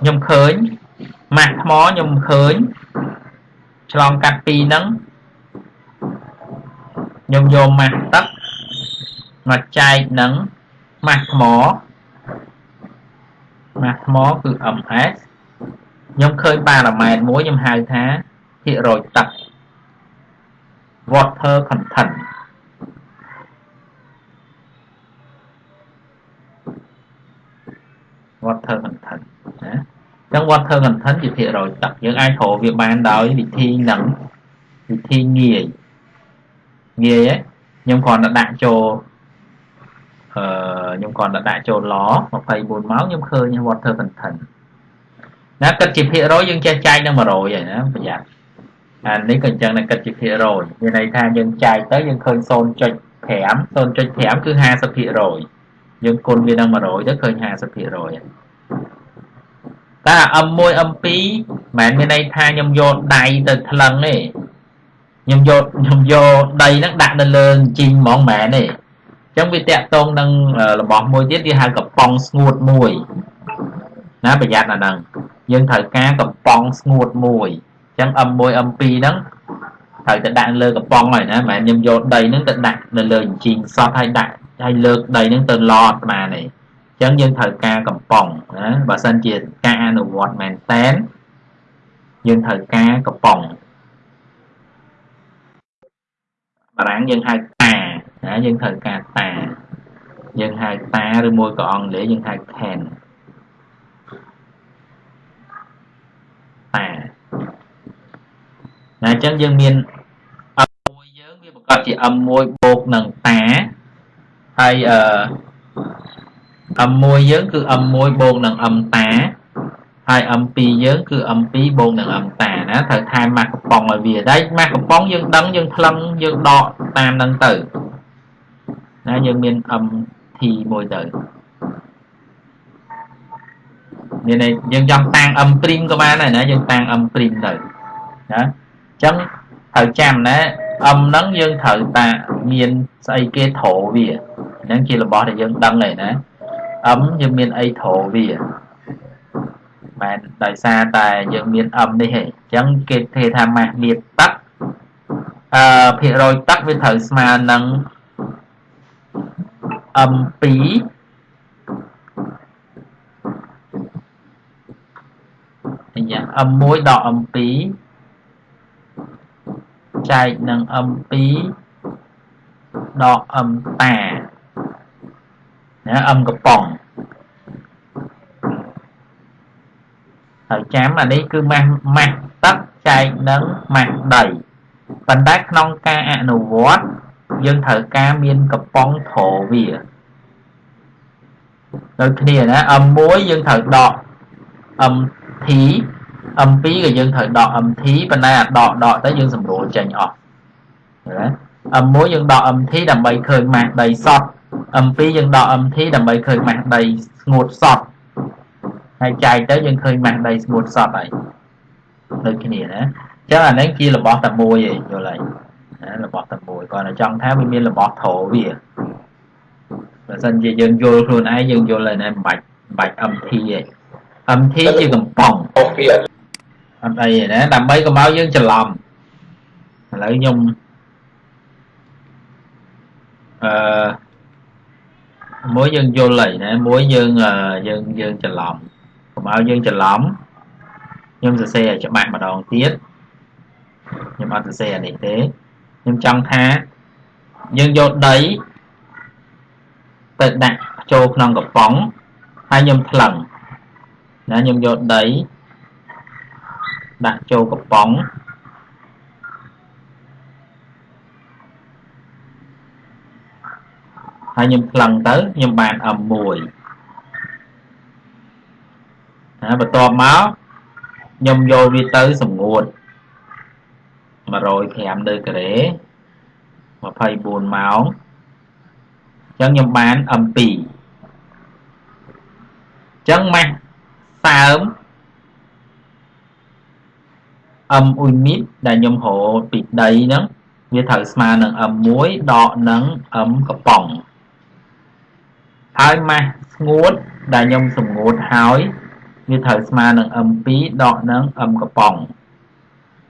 ខ្ញុំឃើញម៉ាស់ថ្មខ្ញុំឃើញឆ្លងកាត់ពីរហ្នឹង ខ្ញុំយកម៉ាស់ទឹកមកចែកនឹងម៉ាស់ថ្មម៉ាស់ថ្មគឺ ms ខ្ញុំឃើញប៉ារ៉ាម៉ែត្រមួយខ្ញុំហៅថាភាគរយទឹក water content water content ណាចឹង water content ជាភាគរយទឹកយើងអាចរកវាបានដោយវិធីនឹងវិធីងាយ ងាយខ្ញុំគ្រាន់តែដាក់ចូលអឺខ្ញុំគ្រាន់តែដាក់ចូលឡ24ម៉ោងខ្ញុំឃើញ water content ណាគិតជាភាគរយយើងចេះចែកនឹង100ហើយណាប្រយ័ត្នអានេះក៏អញ្ចឹងតែគិតជាភាគរយមានន័យថាយើងចែកទៅយើងឃើញ0.5 0.5គឺ50%យើងគុណវានឹង100ទៅឃើញ50%ហើយតែ M1 M2 មិនមែនមានន័យថាខ្ញុំយកដៃទៅថ្លឹងទេ ខ្ញុំយកខ្ញុំយកដីហ្នឹងដាក់នៅលើជីងហ្មងមិនមែនទេអញ្ចឹងវាតាក់ទងនឹងរបស់មួយទៀតវាហៅកំប៉ុងស្ងួតមួយណាប្រយ័ត្នអាហ្នឹងយើងត្រូវការកំប៉ុងស្ងួតមួយអញ្ចឹង M1 M2 ហ្នឹងត្រូវទៅដាក់លើកំប៉ុងហើយណាមិនមែនខ្ញុំយកដីហ្នឹងទៅដាក់នៅលើជីងសតហើយដាក់ហើយលើកដីហ្នឹងទៅឡតបានទេអញ្ចឹងយើងត្រូវការកំប៉ុងណាបើសិនជាការអនុវត្តមែនតែនយើងត្រូវការកំប៉ុង បារាំងយើងហៅតាណាយើងត្រូវការតាយើងហៅតាឬមួយក៏អង់គ្លេសយើងហៅ can តាណាអញ្ចឹងយើងមាន M1 យើងវាប្រកាសជា M1 បូកនឹងតាហើយអឺ M1 យើងគឺ M1 បូកនឹង M តា ហើយ M2 យើងគឺ M2 បូកនឹង M តាណាត្រូវថែមម៉ាស់កំប៉ុងឲ្យវាដែរម៉ាស់កំប៉ុងយើងដឹងយើងថ្លឹងយើងដកតាមនឹងទៅណាយើងមាន MT មួយទៅមានន័យយើងចង់តាំង M' ក៏បានដែរណាយើងតាំង M' ទៅណាអញ្ចឹងត្រូវចាំណា M ហ្នឹងយើងត្រូវតាមានស្អីគេត្រោវាហ្នឹងជារបស់ដែលយើងដឹងហើយណា M យើងមានអីត្រោវា មែនដោយសារតែយើងមាន M នេះឯងអញ្ចឹងគេគេថាម៉ាស់មានទឹកអឺភាគរយទឹកវាត្រូវស្មើនឹង M2 យ៉ា M1 ដល់ M2 ចែកនឹង M2 ដល់ M តាណា M កំប៉ុងហើយ ចាំអានេះគឺម៉ាស់ម៉ាស់ទឹកចែកនឹងម៉ាស់ដីប៉ុន្តែក្នុងការអនុវត្តយើងត្រូវការមានកំប៉ុងត្រវាដូចគ្នាណា M1 យើងត្រូវដក MT M2 ក៏យើងត្រូវដក MT ប៉ុន្តែអាដកដកទៅយើងសម្រួលចេញអស់ណា M1 យើងដក MT ដើម្បីឃើញម៉ាស់ដីសត M2 យើងដក MT ដើម្បីឃើញម៉ាស់ដីស្ងួតសត ហើយចែកទៅយើងឃើញម៉ាស់ដីស្ងួតសតហើយដូចគ្នាណាអញ្ចឹងអានេះជារបស់តែមួយឯងយល់ហើយណារបស់តែមួយគាត់តែចង់ថាវាមានរបស់ធរវាបើសិនជាយើងយល់ខ្លួនឯងយើងយល់ហើយណាមិនបាច់មិនបាច់ MT ឯង MT ជាកំប៉ុងអត់អីទេណាដើម្បីកុំឲ្យយើងច្រឡំឥឡូវខ្ញុំអឺមួយយើងយល់ហើយណាមួយយើងយើងយើងច្រឡំកុំ ឲ្យយើងច្រឡំខ្ញុំសរសេរឲ្យច្បាស់ម្ដងទៀតខ្ញុំអត់សរសេរអានេះទេខ្ញុំចង់ថាយើងយកដីទៅដាក់ចូលក្នុងកំប៉ុងហើយខ្ញុំថ្លឹងណាខ្ញុំយកដីដាក់ចូលកំប៉ុងហើយខ្ញុំថ្លឹងទៅខ្ញុំបាន M1 ណាបន្ទាប់មកខ្ញុំយកវាទៅសម្ងួត105ដឺក្រេ24ម៉ោងអញ្ចឹងខ្ញុំបាន M2 ចឹងម៉ាស់សើមអឹមអ៊ុយមីតដែលខ្ញុំរកពីដីហ្នឹងវាត្រូវស្មើនឹងអឹម1ដកនឹងអឹមកប៉ុងហើយម៉ាស់ស្ងួតដែលខ្ញុំសម្ងួតហើយ វាត្រូវស្មើនឹង m2 ដកនឹង m កប៉ុង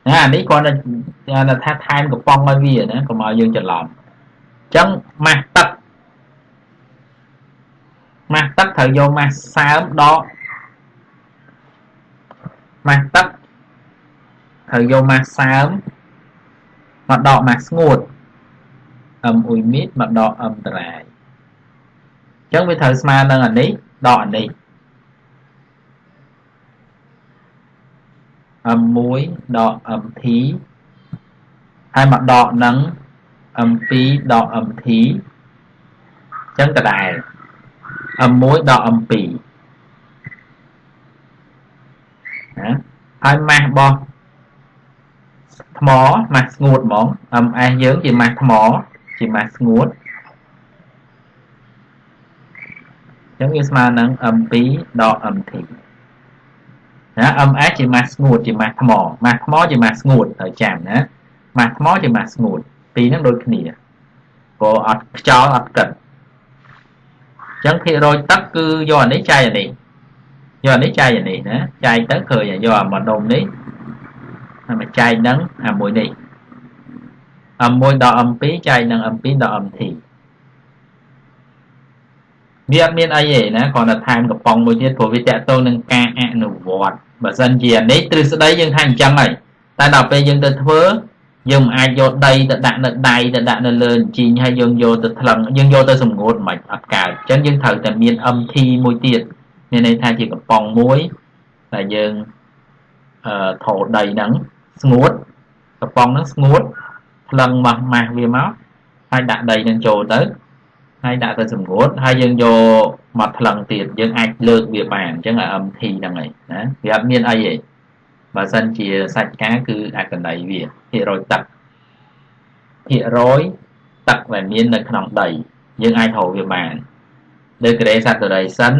ណាអានេះគាត់តែថាថែមកប៉ុងឲ្យវាណាកុំឲ្យយើងច្រឡំអញ្ចឹងម៉ាស់ទឹកម៉ាស់ទឹកត្រូវយកម៉ាស់សើមដកម៉ាស់ទឹកត្រូវយកម៉ាស់សើមមកដកម៉ាស់ស្ងួត m អ៊ុយមីតមកដក m តារាយអញ្ចឹងវាត្រូវស្មើនឹងអានេះដកអានេះ m1 ដក mt ហើយមកដកនឹង m2 ដក mt អញ្ចឹងដដែល m1 ដក m2 ណាហើយម៉ាស់របស់ថ្មម៉ាស់ស្ងួតហ្មង ms យើងជាម៉ាស់ថ្មជាម៉ាស់ស្ងួតអញ្ចឹងវាស្មើនឹង m2 ដក mt ណា MS ជាម៉ាស់ស្ងួតជាម៉ាស់ថ្មម៉ាស់ថ្មជាម៉ាស់ស្ងួតត្រូវចាំណាម៉ាស់ថ្មជាម៉ាស់ស្ងួតពីរហ្នឹងដូចគ្នាព្រោះអត់ខ្យល់អត់កិតអញ្ចឹងភាគរយទឹកគឺយកអានេះចែកអានេះយកអានេះចែកអានេះណាចែកទៅឃើញយកអាម្ដុំនេះហើយមកចែកនឹងអាមួយនេះ M1 ដល់ M2 ចែកនឹង M2 ដល់ MT វាអត់មានអីទេណាគ្រាន់តែថែមកំប៉ុងមួយទៀតព្រោះវាតកតងនឹងការអនុវត្ត បើសិនជានេះទ្រឹស្ដីយើងថាអញ្ចឹងហើយតែដល់ពេលយើងទៅធ្វើយើងមិនអាចយកដីទៅដាក់នៅដៃទៅដាក់នៅលើជីងហើយយើងយកទៅថ្លឹងយើងយកទៅសម្ងួតមិនអត់កើតអញ្ចឹងយើងត្រូវតែមាន MT មួយទៀតមានន័យថាជាកំប៉ុងមួយដែលយើងអឺថោដីហ្នឹងស្ងួតកំប៉ុងហ្នឹងស្ងួតថ្លឹងម៉ាស់ម៉ាស់វាមកហើយដាក់ដីនឹងចូលទៅ ហើយដាក់ទៅសម្ងួតហើយយើងយកមកថ្លឹងទៀតយើងអាចលើកវាបានអញ្ចឹងអា MT ហ្នឹងហើយណាវាអត់មានអីទេបើសិនជាសាច់ការគឺអកណីវាភាគរយទឹកភាគរយទឹកដែលមាននៅក្នុងដី យើងអាចរកវាបានលើ grade saturation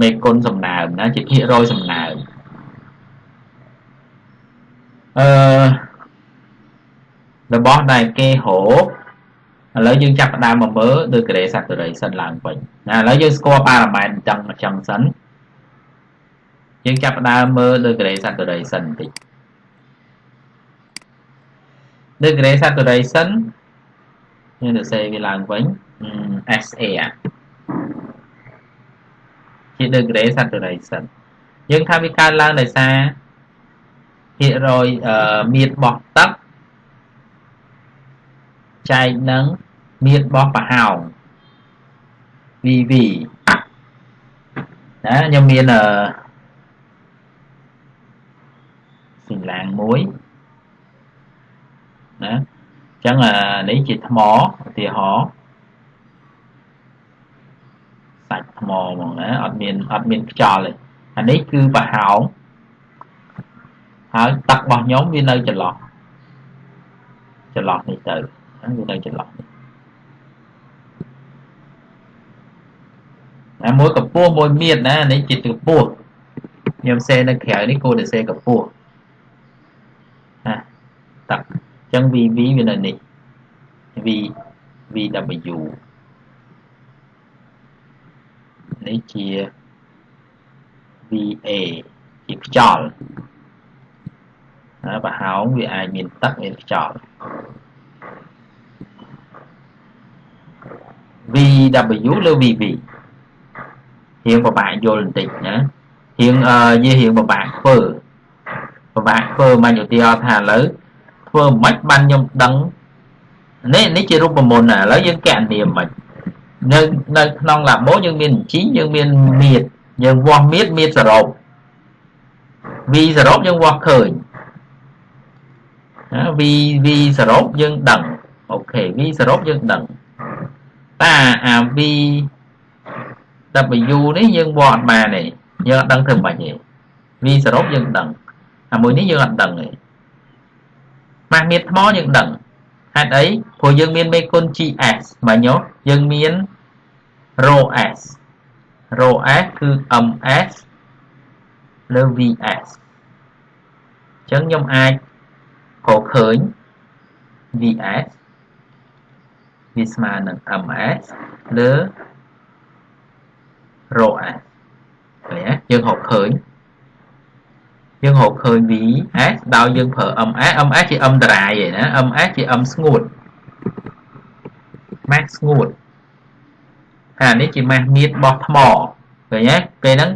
មេគុណសំណើមណាជាភាគរយសំណើមអឺរបស់ដែលគេរក ឥឡូវយើងចាប់ផ្ដើមមកមើល degree saturation ឡើងវិញណាឥឡូវយើងស្គាល់ប៉ារ៉ាម៉ែត្រអញ្ចឹងអញ្ចឹងសិនយើងចាប់ផ្ដើមមើល degree saturation បន្តិច degree saturation យើងទៅសេវាឡើងវិញ SA ជា degree saturation យើងថាវាកើតឡើងដោយសារភាគរយមៀតបោះទឹក ចែកនឹងមៀនរបស់ប្រហោង VV ណាខ្ញុំមានអឺស៊ីឡាងមួយណាអញ្ចឹងអានេះជាថ្មឧទាហរណ៍សាច់ថ្មហ្មងណាអត់មានអត់មានខ្យល់ទេអានេះគឺប្រហោងហើយទឹករបស់ខ្ញុំវានៅចន្លោះចន្លោះនេះទៅ វានៅចន្លោះនេះណាមួយកម្ពស់មួយមៀតណានេះជាកម្ពស់ខ្ញុំសេនៅក្រៅនេះគួរតែសេកម្ពស់ណាតាក់អញ្ចឹង VV វានៅនេះ V VW នេះជា VA ជាខ្យល់ណាប្រហោងវាអាចមានទឹកមានខ្យល់ VW ឬ VV រៀងពិបាកយល់បន្តិចណារៀងនិយាយរៀងពិបាកធ្វើពិបាកធ្វើមិនឧទាហរណ៍ថាឥឡូវធ្វើមិនបានខ្ញុំដឹងនេះនេះជារូបមន្តណាឥឡូវយើងកណនាមិននៅនៅក្នុងឡាបូយើងមានជីយើងមានមៀតយើងវាស់មៀតមៀតសរុប v សរុបយើងវាស់ឃើញណា v v សរុបយើងដឹងអូខេ v សរុបយើងដឹង តាអា v W នេះយើងវាស់អត់បានទេយើងអត់ដឹងធ្វើមិនទេ V សរុបយើងដឹងអាមួយនេះយើងអត់ដឹងទេម៉ាស់មៀតថ្មយើងដឹងហេតុអីព្រោះយើងមានមេគុណ GS បាញ់យោយើងមាន rho S rho s គឺ ms លើ vs អញ្ចឹងខ្ញុំអាចរកឃើញ vs វាស្មើនឹង ms លើ rho s ឃើញទេយើងរកឃើញយើងរកឃើញ vs ដោយយើងប្រើ ms ms ជា m តារាយឯណា ms ជា m ស្ងួត mass ស្ងួតអានេះជាម៉ាស់មៀតបោះថ្មឃើញទេពេលហ្នឹង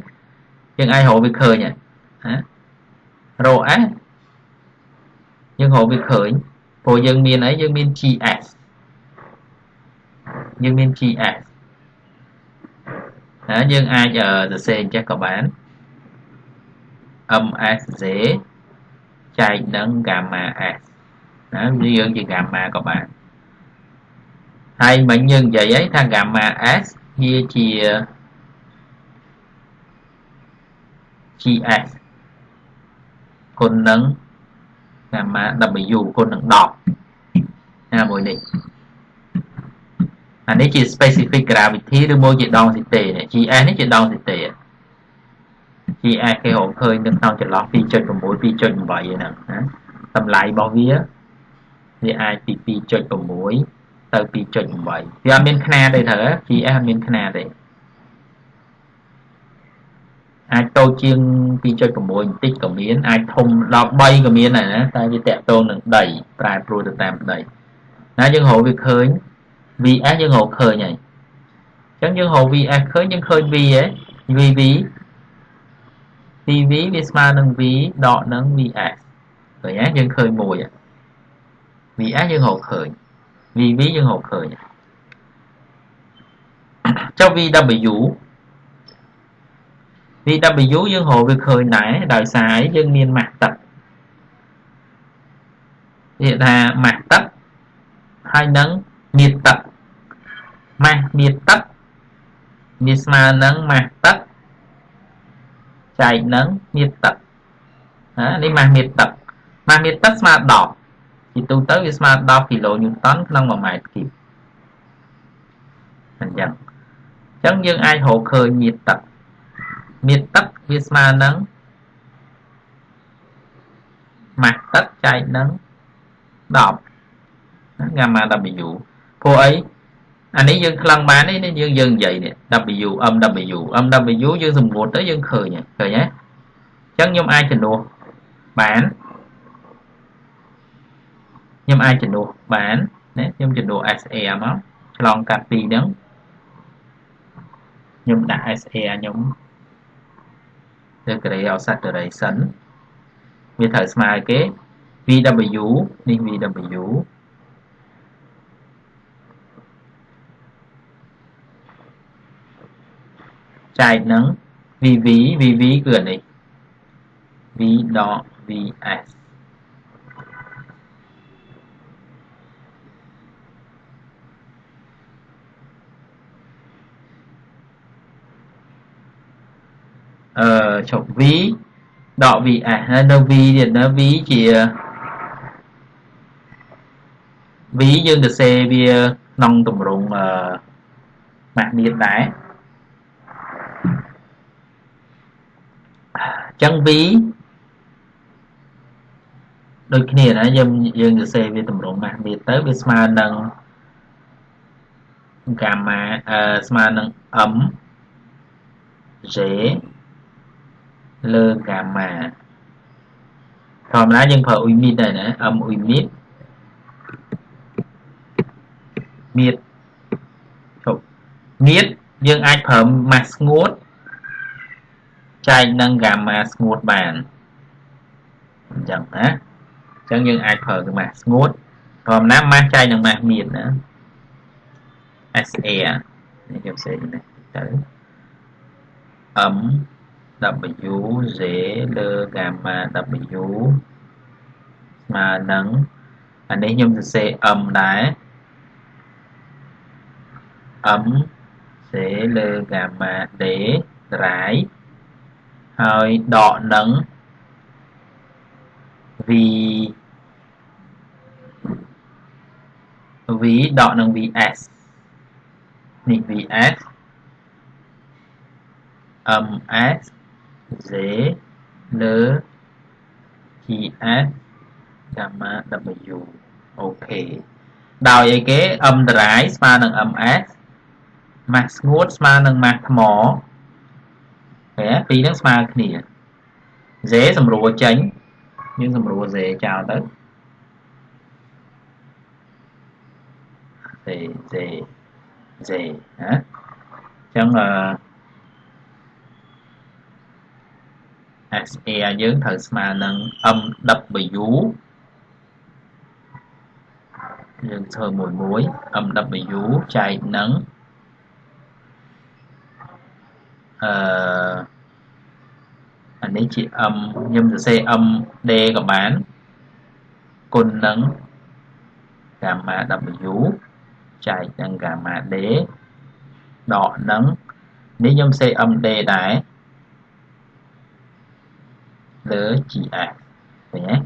យើងអាចរកវាឃើញហ៎រកអេយើងរកវាឃើញព្រោះយើងមានអីយើងមាន GS យើងមាន GS ណាយើងអាចសរសេរអញ្ចេះក៏បាន MSZ ចែកនឹង gamma S ណាយើងជា gamma ក៏បានហើយមិញយើងនិយាយហើយថា gamma s វាជា gs គុណនឹង gamma w គុណនឹង10ណាមួយនេះ អានេះជា specific gravity ឬមួយជាដងស៊ីតេនេះ gs នេះជាដងស៊ីតេ gs គេរកឃើញនៅក្នុងចន្លោះ2.6 2.8ហ្នឹងណាតម្លៃរបស់វាវាអាចពី2.6ទៅ2.8វាអត់មានຂ្នាតទេត្រូវ GS អត់មានຂ្នាតទេអាចតូចជាង2.6បន្តិចក៏មានអាចធំដល់3ក៏មានដែរណាតែវាតកតងនឹងដីប្រែប្រួលទៅតាមដីណាយើងរកវាឃើញ VS យើងរកឃើញហើយអញ្ចឹងយើងរក VS ឃើញយើងឃើញ V ហ៎ VV PV វាស្មើនឹង V ដកនឹង VS ឃើញទេយើងឃើញមួយ VS យើងរកឃើញ VV យើងរកឃើញចុះ VW VW យើងរកវាឃើញដែរដោយសារយើងមានម៉ាស់ទឹកនិយាយថាម៉ាស់ទឹកហើយនឹង មាត្រទឹកម៉ាស់មាត្រទឹកវាស្មើនឹងម៉ាស់ទឹកចែកនឹងមាត្រទឹកណានេះម៉ាស់មាត្រទឹកម៉ាស់មាត្រទឹកស្មើ10ជាទូទៅវាស្មើ10គីឡូញូតនក្នុង1ម៉ែត្រគីបអញ្ចឹងអញ្ចឹងយើងអាចរកឃើញមាត្រទឹកមាត្រទឹកវាស្មើនឹងម៉ាស់ទឹកចែកនឹង10 gamma w ព្រោះអីអានេះយើងខ្លឹងបាននេះយើងយើងនិយាយនេះ w mw mw យើងសម្ងួតទៅយើងឃើញឃើញទេអញ្ចឹងខ្ញុំអាចជំនួសបានខ្ញុំអាចជំនួសបានណាខ្ញុំជំនួស SA មកឆ្លងកាត់ពីហ្នឹងខ្ញុំដាក់ SA ខ្ញុំទៅ Gray of saturation វាត្រូវស្មើគេ VW នេះ VW ចែកនឹង VV VV គឺអានេះ V .vs អឺឈប់ v ដក vs ហើយនៅ v ទៀតនៅ v ជា v យើងទៅសេវាក្នុងទម្រង់អឺម៉ាក់មៀតដែរអញ្ចឹង v ដូចគ្នាណាយើងយើងសរសេរវាតម្រងម៉ាស់មៀតទៅវាស្មើនឹងកាម៉ាអឺស្មើនឹង m j លើកាម៉ាធម្មតាយើងប្រើអ៊ុយមីតដែរណាអឹមអ៊ុយមីតមៀតជប់មៀតយើងអាចប្រើម៉ាស់ស្ងួត ចែកនឹងកាម៉ាស្ងួតបានអញ្ចឹងណាអញ្ចឹងយើងអាចប្រើម៉ាស់ស្ងួតធម្មតាម៉ាស់ចែកនឹងម៉ាស់មៀតណា SA នេះខ្ញុំសេនេះទៅ M WZ លើ gamma W ស្មើនឹងអានេះខ្ញុំសរសេរ M ដែរ M C លើ gamma D ត្រាយ ហើយដកនឹង V V ដកនឹង VS នេះ VS ms z លើ gs gamma w អូខេដោយអីគេ m ដរាយស្មើនឹង ms ម៉ាស់ស្ងួតស្មើនឹងម៉ាស់ថ្ម ហ៎ពីរហ្នឹងស្មើគ្នា z សម្រួលចេញយើងសម្រួល z ចោលទៅ z z z ណាអញ្ចឹងអឺ SA យើងត្រូវស្មើនឹង MW យើងធ្វើមួយមួយ MW ចែកនឹង អឺអានេះជា M ខ្ញុំសរសេរ MD ក៏បានគុណនឹង gamma W ចែកនឹង gamma D ដកនឹងនេះខ្ញុំសេ MD ដែរលើ GS ឃើញទេ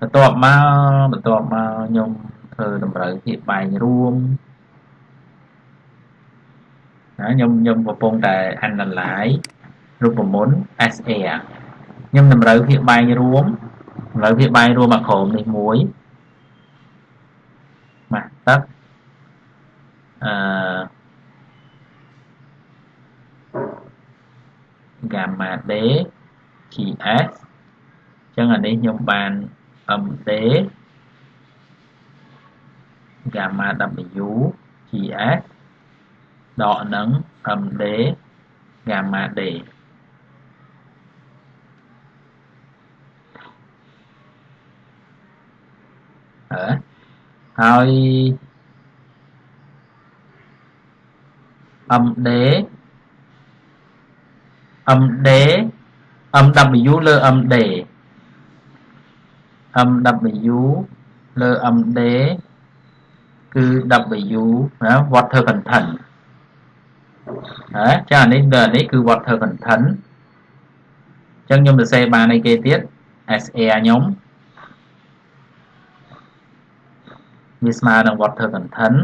បន្ទាប់មកបន្ទាប់មកខ្ញុំធ្វើតម្រូវភាពបែងរួមណាខ្ញុំខ្ញុំកំពុងតែ analyze រូបមន្ត SA ខ្ញុំតម្រូវភាពបែងរួមតម្រូវភាពបែងរួមអាក្រមនេះមួយមកទឹកអឺ gamma d gs អញ្ចឹងអានេះខ្ញុំបាន md gamma w gs ដកនឹង md gamma d អើហើយ md md mw លើ md mw លើ md គឺ w ណា water content ហ៎ចាអានេះដល់អានេះគឺ water content អញ្ចឹងខ្ញុំសរសេរបានអីគេទៀត SA ខ្ញុំវាស្មើនឹង water content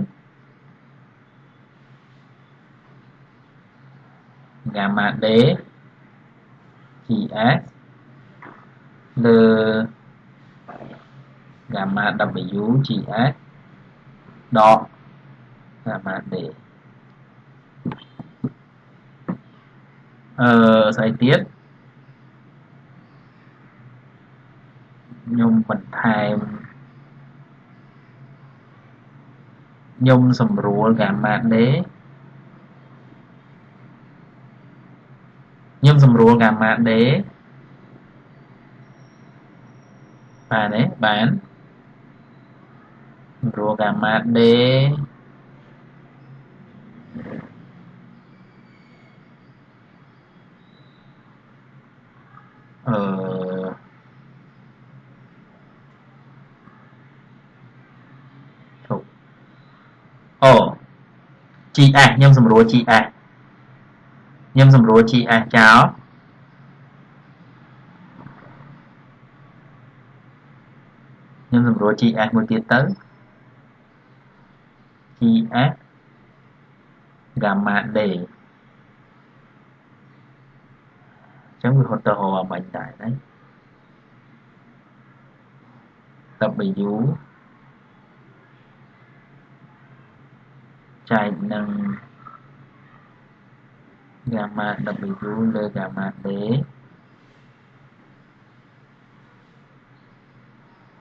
gamma d gs លើ gamma w gs ដក gamma d អឺស្អីទៀតខ្ញុំបន្ថែមខ្ញុំសម្រួល gamma d ខ្ញុំសម្រួល gamma d បានទេបាន សម្រួល gamma d អឺអូ GS ខ្ញុំសម្រួល GS ខ្ញុំសម្រួល GS ចោលខ្ញុំសម្រួល GS មួយទៀតទៅ GS gamma D ចឹងវាហត់ទៅហៅអាបាញ់ដែរណា W ចែកនឹង gamma W លើ gamma D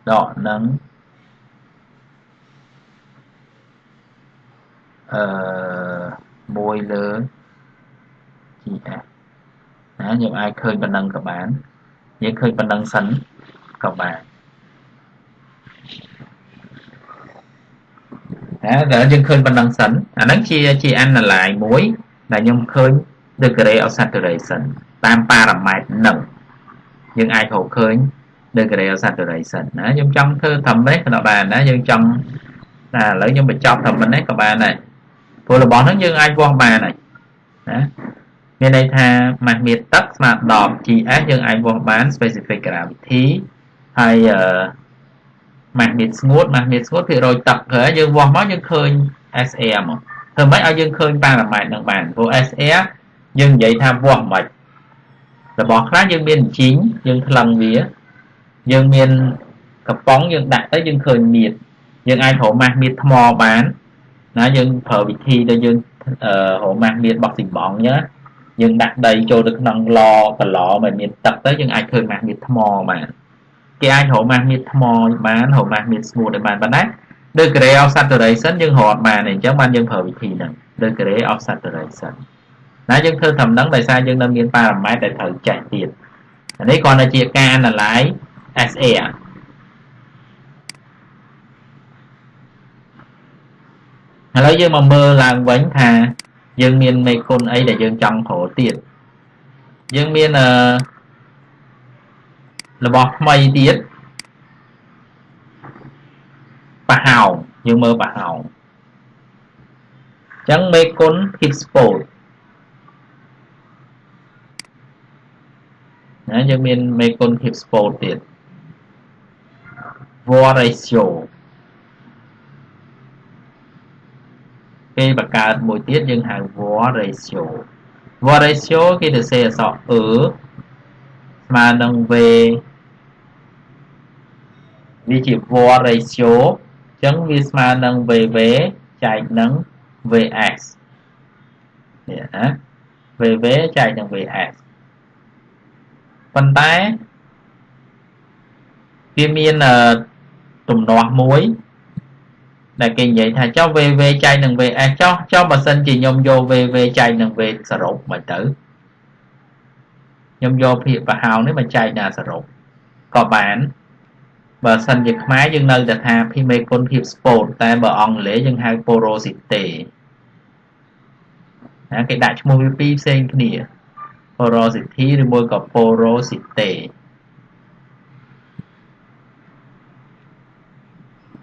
ដកនឹង អឺ1លើ GS ណាយើងអាចឃើញប៉ុណ្ណឹងក៏បានយើងឃើញប៉ុណ្ណឹងសិនក៏បានណាតែយើងឃើញប៉ុណ្ណឹងសិនអាហ្នឹងជាជា analyze មួយដែលខ្ញុំឃើញ degree of saturation តាម parameter ហ្នឹងយើងអាចរកឃើញ degree of saturation ណាខ្ញុំចង់ធ្វើត្រឹមនេះក៏បានណាយើងចង់ណាឥឡូវខ្ញុំបញ្ចប់ត្រឹមនេះក៏បានដែរ ព្រោះរបស់ហ្នឹងយើងអាចវាស់បានហើយណាមានន័យថាម៉ាស់មៀតទឹកស្មើ10 GS យើងអាចវាស់បាន specific gravity ហើយអឺម៉ាស់មៀតស្ងួតម៉ាស់មៀតស្ងួតភាគរយទឹកហើយយើងវាស់មកយើងឃើញ SR មកធ្វើម៉េចឲ្យយើងឃើញប៉ារ៉ាម៉ែត្រនឹងបានព្រោះ SR យើងនិយាយថាវាស់មិនរបស់ខ្លះយើងមានជីងយើងថ្លឹងវាយើងមានកំប៉ុងយើងដាក់ទៅយើងឃើញមៀតយើងអាចរកម៉ាស់មៀតថ្មបាន ណាយើងប្រើវិធីដែលយើងអឺរកម៉ាស់មៀតបោះស៊ីម៉ងណាយើងដាក់ដីចូលទៅក្នុងឡកឡមិនមានទឹកទៅយើងអាចឃើញម៉ាស់មៀតថ្មបានគេអាចរកម៉ាស់មៀតថ្មបានរកម៉ាស់មៀតស្ងួតឲ្យបានប៉ុន្តែ degree of saturation យើងរកអត់បានទេអញ្ចឹងបានយើងប្រើវិធីហ្នឹង degree of saturation ណាយើងធ្វើតាមហ្នឹងដោយសារយើងនៅមានប៉ារ៉ាម៉ែត្រដែលត្រូវចែកទៀតអានេះគ្រាន់តែជាការ analyze SA ឥឡូវយើងមកមើលឡើងវិញថាយើងមានមេគុណអីដែលយើងចង់ក្រទៀតយើងមានអឺរបស់ថ្មីទៀតប្រហោងយើងមើលប្រហោងអញ្ចឹងមេគុណ hipspot ណាយើងមានមេគុណ hipspot ទៀត war ratio ពេលបង្កើតមួយទៀតយើងហៅ war ratio war ratio គេទៅសេអក្សរ e ស្មើនឹង v វាជា war ratio អញ្ចឹងវាស្មើនឹង vv ចែកនឹង vx នេះណា vv ចែកនឹង vx ប៉ុន្តែវាមានទំនាស់មួយ ដែលគេនិយាយថាចុះ VV ចែកនឹង VS ចុះចុះបើសិនជាខ្ញុំយក VV ចែកនឹង V សរុបមិនទៅខ្ញុំយកភាគប្រហោងនេះមកចែកដល់សរុបក៏បានបើសិនជាខ្មែរយើងនៅតែថាភីមេគុណភាព sport តែបើអង់គ្លេសយើងហៅ porosity ណាគេដាក់ឈ្មោះវាពីរផ្សេងគ្នា porosity ឬមួយក៏ porosity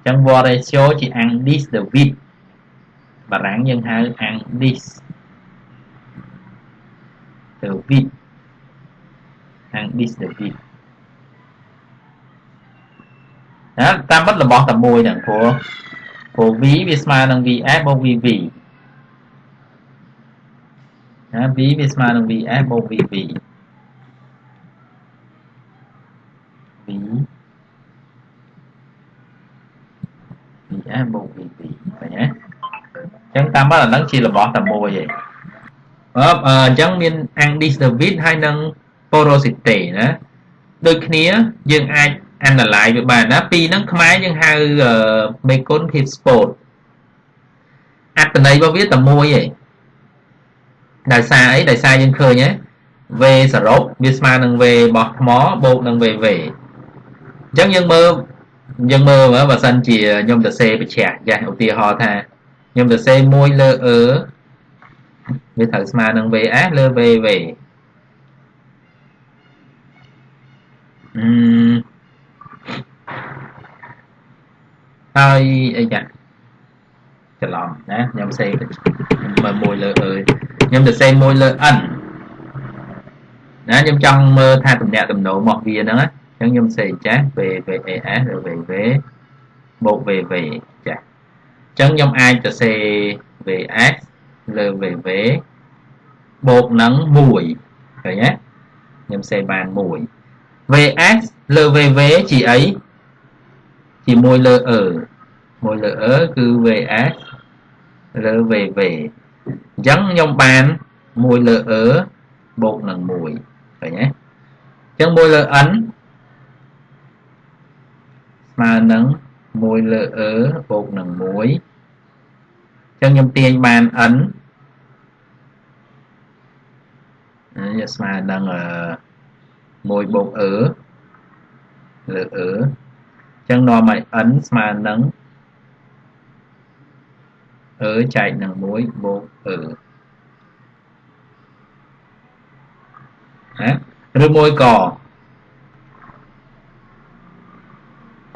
ចឹង war ratio ជា Andes de Witt បារាំងយើងហៅ Andes de Witt Andes de Witt ណាតាមពិតរបស់តែមួយហ្នឹងព្រោះព្រោះ V វាស្មើនឹង VS បូក VV ណា V វាស្មើនឹង VS បូក VV V VS បូក VV ឃើញទេអញ្ចឹងតាមមកអាហ្នឹងជារបស់តែមួយឯងអឺអញ្ចឹងមាន Andes David ហើយនិង porosity ណាដូចគ្នាយើងអាច analyze វាបានណាពីរហ្នឹងខ្មែរយើងហៅមេគុណភាព sport អត្តន័យរបស់វាតែមួយឯងដោយសារអីដោយសារយើងឃើញហ៎ V សរុបវាស្មើនឹង V របស់ថ្មបូកនឹង VV អញ្ចឹងយើងមើល យើងមើលមើលបើសិនជាខ្ញុំទៅសេបញ្ជាក់ចាស់ឧទាហរណ៍ថាខ្ញុំទៅសេ1លើ E វាត្រូវស្មើនឹង VS លើ VV អឺហើយអីចាច្រឡំណាខ្ញុំសេមើលមួយលើ E ខ្ញុំទៅសេមួយលើ N ណាខ្ញុំចង់មើលថាតំណាក់តំណមកវាហ្នឹងណា អញ្ចឹងខ្ញុំសេចាស់ VVAS ឬ VV បូក VV ចាស់អញ្ចឹងខ្ញុំអាចទៅសេ VS លើ VV បូកនឹង1ឃើញទេខ្ញុំសេបាន1 VS លើ VV ជាអីជាមួយលើ E មួយលើ E គឺ VS លើ VV អញ្ចឹងខ្ញុំបាន1លើ E បូកនឹង1ឃើញទេអញ្ចឹង1លើ n ស្មើនឹង1លើ e បូកនឹង1អញ្ចឹងខ្ញុំទាញបាន n នេះស្មើនឹង1បូក e លើ e អញ្ចឹងនាំឲ្យ n ស្មើនឹង e ចែកនឹង1បូក e ណាឬមួយក៏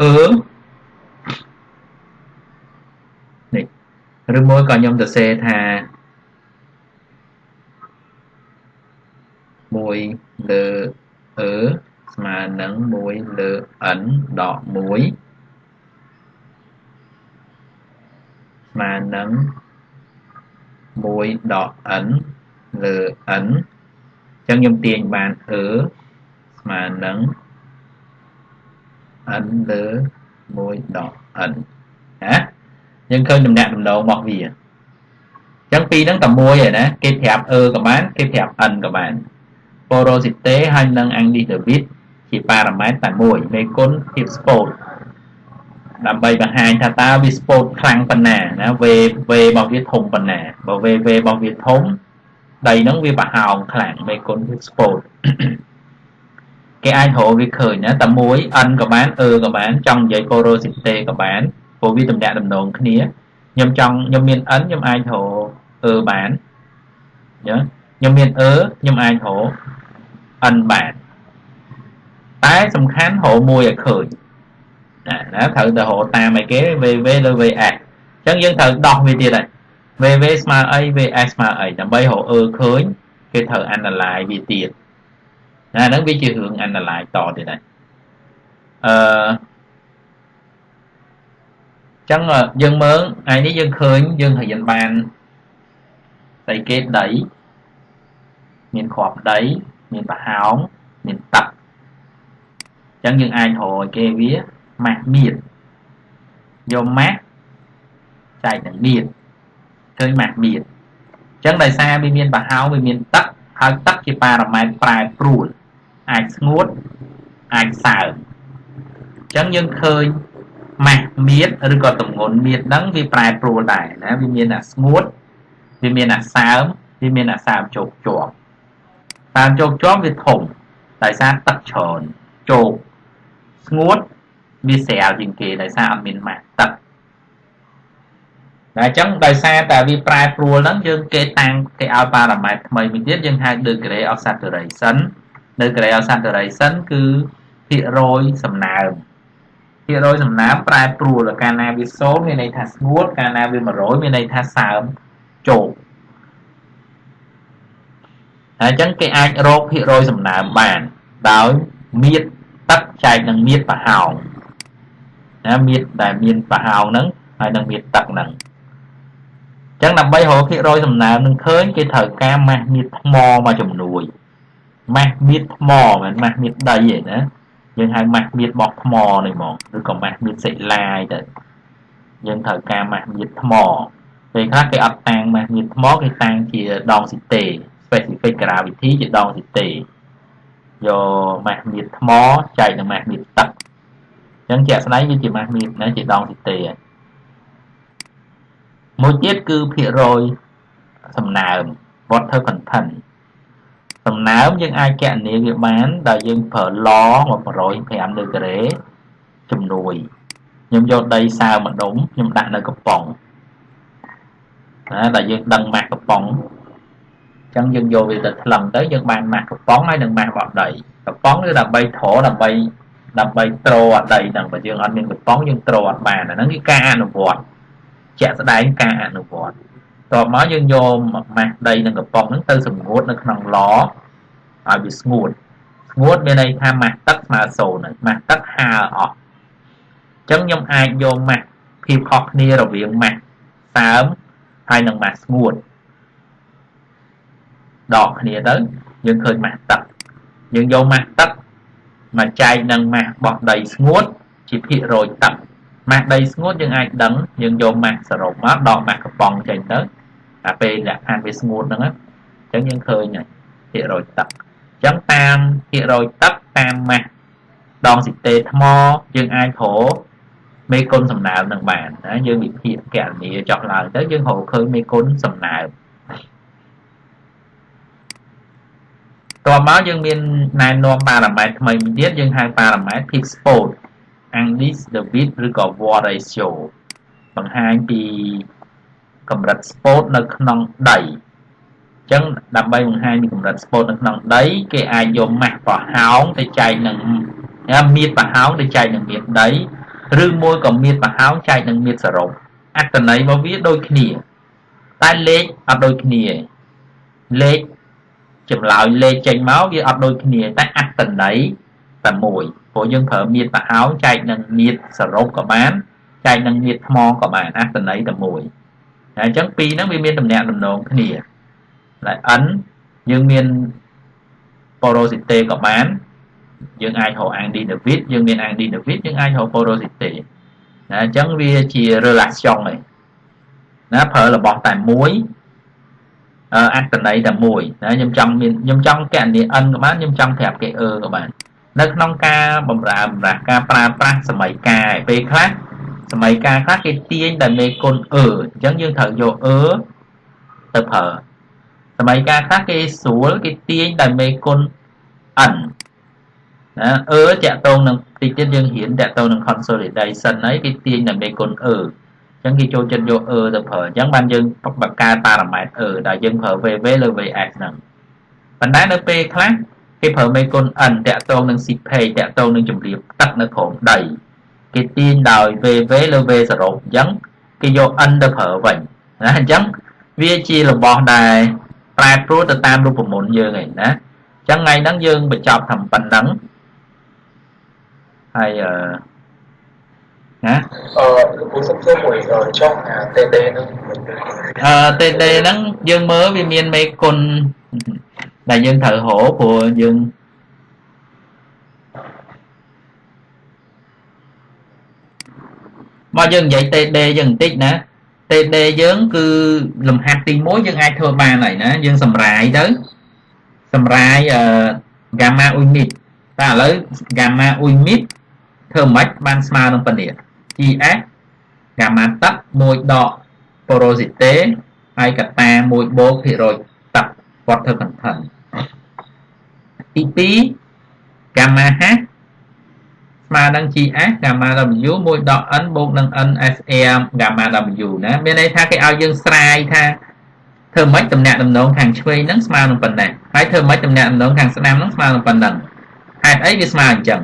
អឺនេះឬមួយក៏ខ្ញុំទៅសេថា1លើអឺស្មើនឹង1លើ n ដក1ស្មើនឹង1ដក n លើ n អញ្ចឹងខ្ញុំទាញបាន e ស្មើនឹង n លើ1ដក n ណាយើងឃើញដំណាក់ដំណងរបស់វាអញ្ចឹងពីរហ្នឹងតែមួយឯណាគេប្រាប់ e ក៏បានគេប្រាប់ n ក៏បាន porosity ហើយនឹង Angidovit ជាប៉ារ៉ាម៉ែត្រតែមួយមេគុណភាពស្ពោតដើម្បីបង្ហាញថាតើវាស្ពោតខ្លាំងប៉ុណ្ណាណាវេវេរបស់វាធំប៉ុណ្ណាបើវេវេរបស់វាធំដីហ្នឹងវាប្រហោងខ្លាំងមេគុណភាពស្ពោត គេអាចរកវាឃើញណាតែមួយ n ក៏បាន e ក៏បានចង់និយាយ porosity ក៏បានព្រោះវាតំណាក់តំណងគ្នាខ្ញុំចង់ខ្ញុំមាន n ខ្ញុំអាចរក e បានអញ្ចឹងខ្ញុំមាន e ខ្ញុំអាចរក n បានតែសំខាន់រកមួយឲ្យឃើញណាណាត្រូវទៅរកតាមអីគេ vv លើ vs អញ្ចឹងយើងត្រូវដោះវាទៀតហើយ vv ស្មើអី vs ស្មើអីដើម្បីរក e ឃើញគេត្រូវ analyze វាទៀត ណាហ្នឹងវាជារឿង analyze តទៀតហើយអឺចឹងយើងមើលថ្ងៃនេះយើងឃើញយើងរៀនបានដីគេដីមានគ្រាប់ដីមានប្រហោងមានទឹកអញ្ចឹងយើងអាចរកគេវាម៉ាស់មៀតយកម៉ាស់ចែកនឹងមៀតឃើញម៉ាស់មៀតអញ្ចឹងដោយសារវាមានប្រហោងវាមានទឹកហើយទឹកជាប៉ារ៉ាម៉ែត្រប្រែប្រួល អាចស្ងួតអាចសើមអញ្ចឹងយើងឃើញម៉ាស់មៀតឬក៏តម្ងន់មៀតហ្នឹងវាប្រែប្រួលដែរណាវាមានអាស្ងួតវាមានអាសើមវាមានអាសើមជោគជាប់តាមជោគជាប់វាធំដោយសារទឹកច្រើនជោគស្ងួតវាស្រាលជាងគេដោយសារអត់មានម៉ាក់ទឹកតែអញ្ចឹងដោយសារតែវាប្រែប្រួលហ្នឹងយើងគេតាំងគេឲ្យប៉ារ៉ាម៉ែត្រថ្មីមួយទៀតយើងហៅ degree of saturation degree of saturation គឺភាគរយសំណើមភាគរយសំណើមប្រែប្រួលកាលណាវា0មានន័យថាស្ងួតកាលណាវា100មានន័យថាសើមជោគហើយអញ្ចឹងគេអាចរកភាគរយសំណើមបានដោយមៀតទឹកចែកនឹងមៀតប្រហោងណាមៀតដែលមានប្រហោងហ្នឹងហើយនឹងមៀតទឹកហ្នឹងអញ្ចឹងដើម្បីរកភាគរយសំណើមនឹងឃើញគេត្រូវការម៉ាស់មៀតថ្មមកជំនួយ ម៉ាស់មៀតថ្មមិនម៉ាស់មៀតដីទេណាយើងហៅម៉ាស់មៀតបោះថ្មនេះហ្មងឬក៏ម៉ាស់មៀតសិលាយទៅយើងត្រូវការម៉ាស់មៀតថ្មពេលខ្លះគេអត់តាំងម៉ាស់មៀតថ្មគេតាំងជាដងស៊ីតេ specific gravity ជាដងស៊ីតេយកម៉ាស់មៀតថ្មចែកនឹងម៉ាស់មៀតទឹកអញ្ចឹងជាក់ស្ដែងវាជាម៉ាស់មៀតណាជាដងស៊ីតេមួយទៀតគឺភាគរយសំណើម water content សំណើមយើងអាចកណនាវាបានដោយយើងប្រើឡ105ដឺក្រេជំនួយខ្ញុំយកដីសើម្ដុំខ្ញុំដាក់នៅកំប៉ុងណាដែលយើងដឹងម៉ាស់កំប៉ុងចឹងយើងយកវាទៅថ្លឹងទៅយើងបានម៉ាស់កំប៉ុងហើយនឹងម៉ាស់បោះដីកំប៉ុងគឺដើម្បីត្រដើម្បីដើម្បីត្រអត់ដីហ្នឹងបើយើងអត់មានកំប៉ុងយើងត្រអត់បានអាហ្នឹងគឺការអនុវត្តជាក់ស្ដែងការអនុវត្ត តបមកយើងយកម៉ាស់ដីនិងកំប៉ុងហ្នឹងទៅសម្ងួតនៅក្នុងឡឲ្យវាស្ងួតស្ងួតមានន័យថាម៉ាស់ទឹកស្មើ0ហើយម៉ាស់ទឹកហើអស់អញ្ចឹងខ្ញុំអាចយកម៉ាស់ភាពខុសគ្នារវាងម៉ាស់សើមហើយនិងម៉ាស់ស្ងួតដកគ្នាទៅយើងឃើញម៉ាស់ទឹកយើងយកម៉ាស់ទឹកមកចែកនឹងម៉ាស់បោះដីស្ងួតជាភាគរយទឹក ម៉ាស់ដីស្ងួតយើងអាចដឹងយើងយកម៉ាស់សរុបមកដកម៉ាស់កំប៉ុងចេញទៅតែពេលលក្ខខណ្ឌវាស្ងួតហ្នឹងអញ្ចឹងយើងឃើញហើយភាគរយទឹកអញ្ចឹងតាមភាគរយទឹកតាមម៉ាស់ដងស៊ីតេថ្មយើងអាចរកមេគុណសំណើមនឹងបានណាយើងវិភាគកណនីចោះឡើងទៅយើងរកឃើញមេគុណសំណើមតមកយើងមានណែនាំប៉ារ៉ាម៉ែត្រថ្មីមួយទៀតយើងហៅប៉ារ៉ាម៉ែត្រ peak spot Andes David ឬក៏ War ratio បង្ហាញពីកម្រិត spot នៅក្នុងដីអញ្ចឹងដើម្បីបង្ហាញពីកម្រិត spot នៅក្នុងដី គេអាចយកម៉ាស់ប្រហោងទៅចែកនឹងមៀតប្រហោងទៅចែកនឹងមៀតដីឬមួយក៏មៀតប្រហោងចែកនឹងមៀតសរុបអត្តន័យរបស់វាដូចគ្នាតែលេខអត់ដូចគ្នាលេខចម្លើយលេខចេញមកវាអត់ដូចគ្នាតែអត្តន័យ តែមួយព្រោះយើងប្រើមៀតប្រអោនចែកនឹងមៀតសរុបក៏បានចែកនឹងមៀតថ្មក៏បានអត្ថន័យតែមួយហើយអញ្ចឹងពីរហ្នឹងវាមានតំណាក់តំណងគ្នាហើយ n យើងមាន porosity ក៏បានយើងអាចរក Andy David យើងមាន Andy David យើងអាចរក porosity ណាអញ្ចឹងវាជា relation ឯងណាប្រើរបស់តែមួយអត្តន័យតែមួយណាខ្ញុំចង់មានខ្ញុំចង់កណនី n ក៏បានខ្ញុំចង់ប្រាប់គេ e ក៏បាន នៅក្នុងការបំរើបំរាស់ការប្រើប្រាស់សម័យកាលពេលខ្លះសម័យកាលខ្លះគេទាញតែមេគុណ e អញ្ចឹងយើងត្រូវយក e ទៅប្រើសម័យកាលខ្លះគេស្រួលគេទាញតែមេគុណ n ណាអឺតាក់ទងនឹងតិចទៀតយើងរៀនតាក់ទងនឹង consolidation ហើយគេទាញតែមេគុណអឺអញ្ចឹងគេចូលចិត្តយកអឺទៅប្រើអញ្ចឹងបានយើងបង្កើតប៉ារ៉ាម៉ែត្រអឺដែលយើងប្រើ VV លើ VX ហ្នឹងប៉ុន្តែនៅពេលខ្លះ គេប្រើមេគុណ n តាក់ទងនឹង CPage តាក់ទងនឹងជំរាបទឹកនៅក្រោមដីគេទាញដោយ VV លើ V សរុបអញ្ចឹងគេយក n ទៅប្រើវិញណាអញ្ចឹងវាជារបស់ដែលប្រែប្រួលទៅតាមរូបមន្តយើងឯងណាអញ្ចឹងថ្ងៃហ្នឹងយើងបញ្ចប់ថាប៉ុណ្ណឹងហើយអឺណាអឺលោកពូសុំសួរមួយចុះអា TD ហ្នឹងអឺ TD ហ្នឹងយើងមើលវាមានមេគុណ ដែលយើងត្រូវរកព្រោះយើងមកយើងនិយាយ TD យើងបន្តិចណា TD យើងគឺលំហាត់ទី1យើងអាចធ្វើបានហើយណាយើងសម្រាយទៅសម្រាយអឺ gamma unit តែឥឡូវ gamma unit ធ្វើម៉េចបានស្មើនឹងប៉ុណ្នេះ GS កាម៉ាទឹក1ដក porosity ហើយកតា1បូកភាគរយទឹក គាត់ធ្វើ content ទី2 gamma h ស្មើនឹង GS gamma W 1ដក n បូកនឹង NSR gamma W ណាមានន័យថាគេឲ្យយើងស្រាយថាធ្វើម៉េចតំណាក់តំណងខាងឆ្វេងហ្នឹងស្មើនឹងប៉ុណ្ណាហើយធ្វើម៉េចតំណាក់តំណងខាងស្ដាំហ្នឹងស្មើនឹងប៉ុណ្ណឹងហេតុអីវាស្មើអញ្ចឹង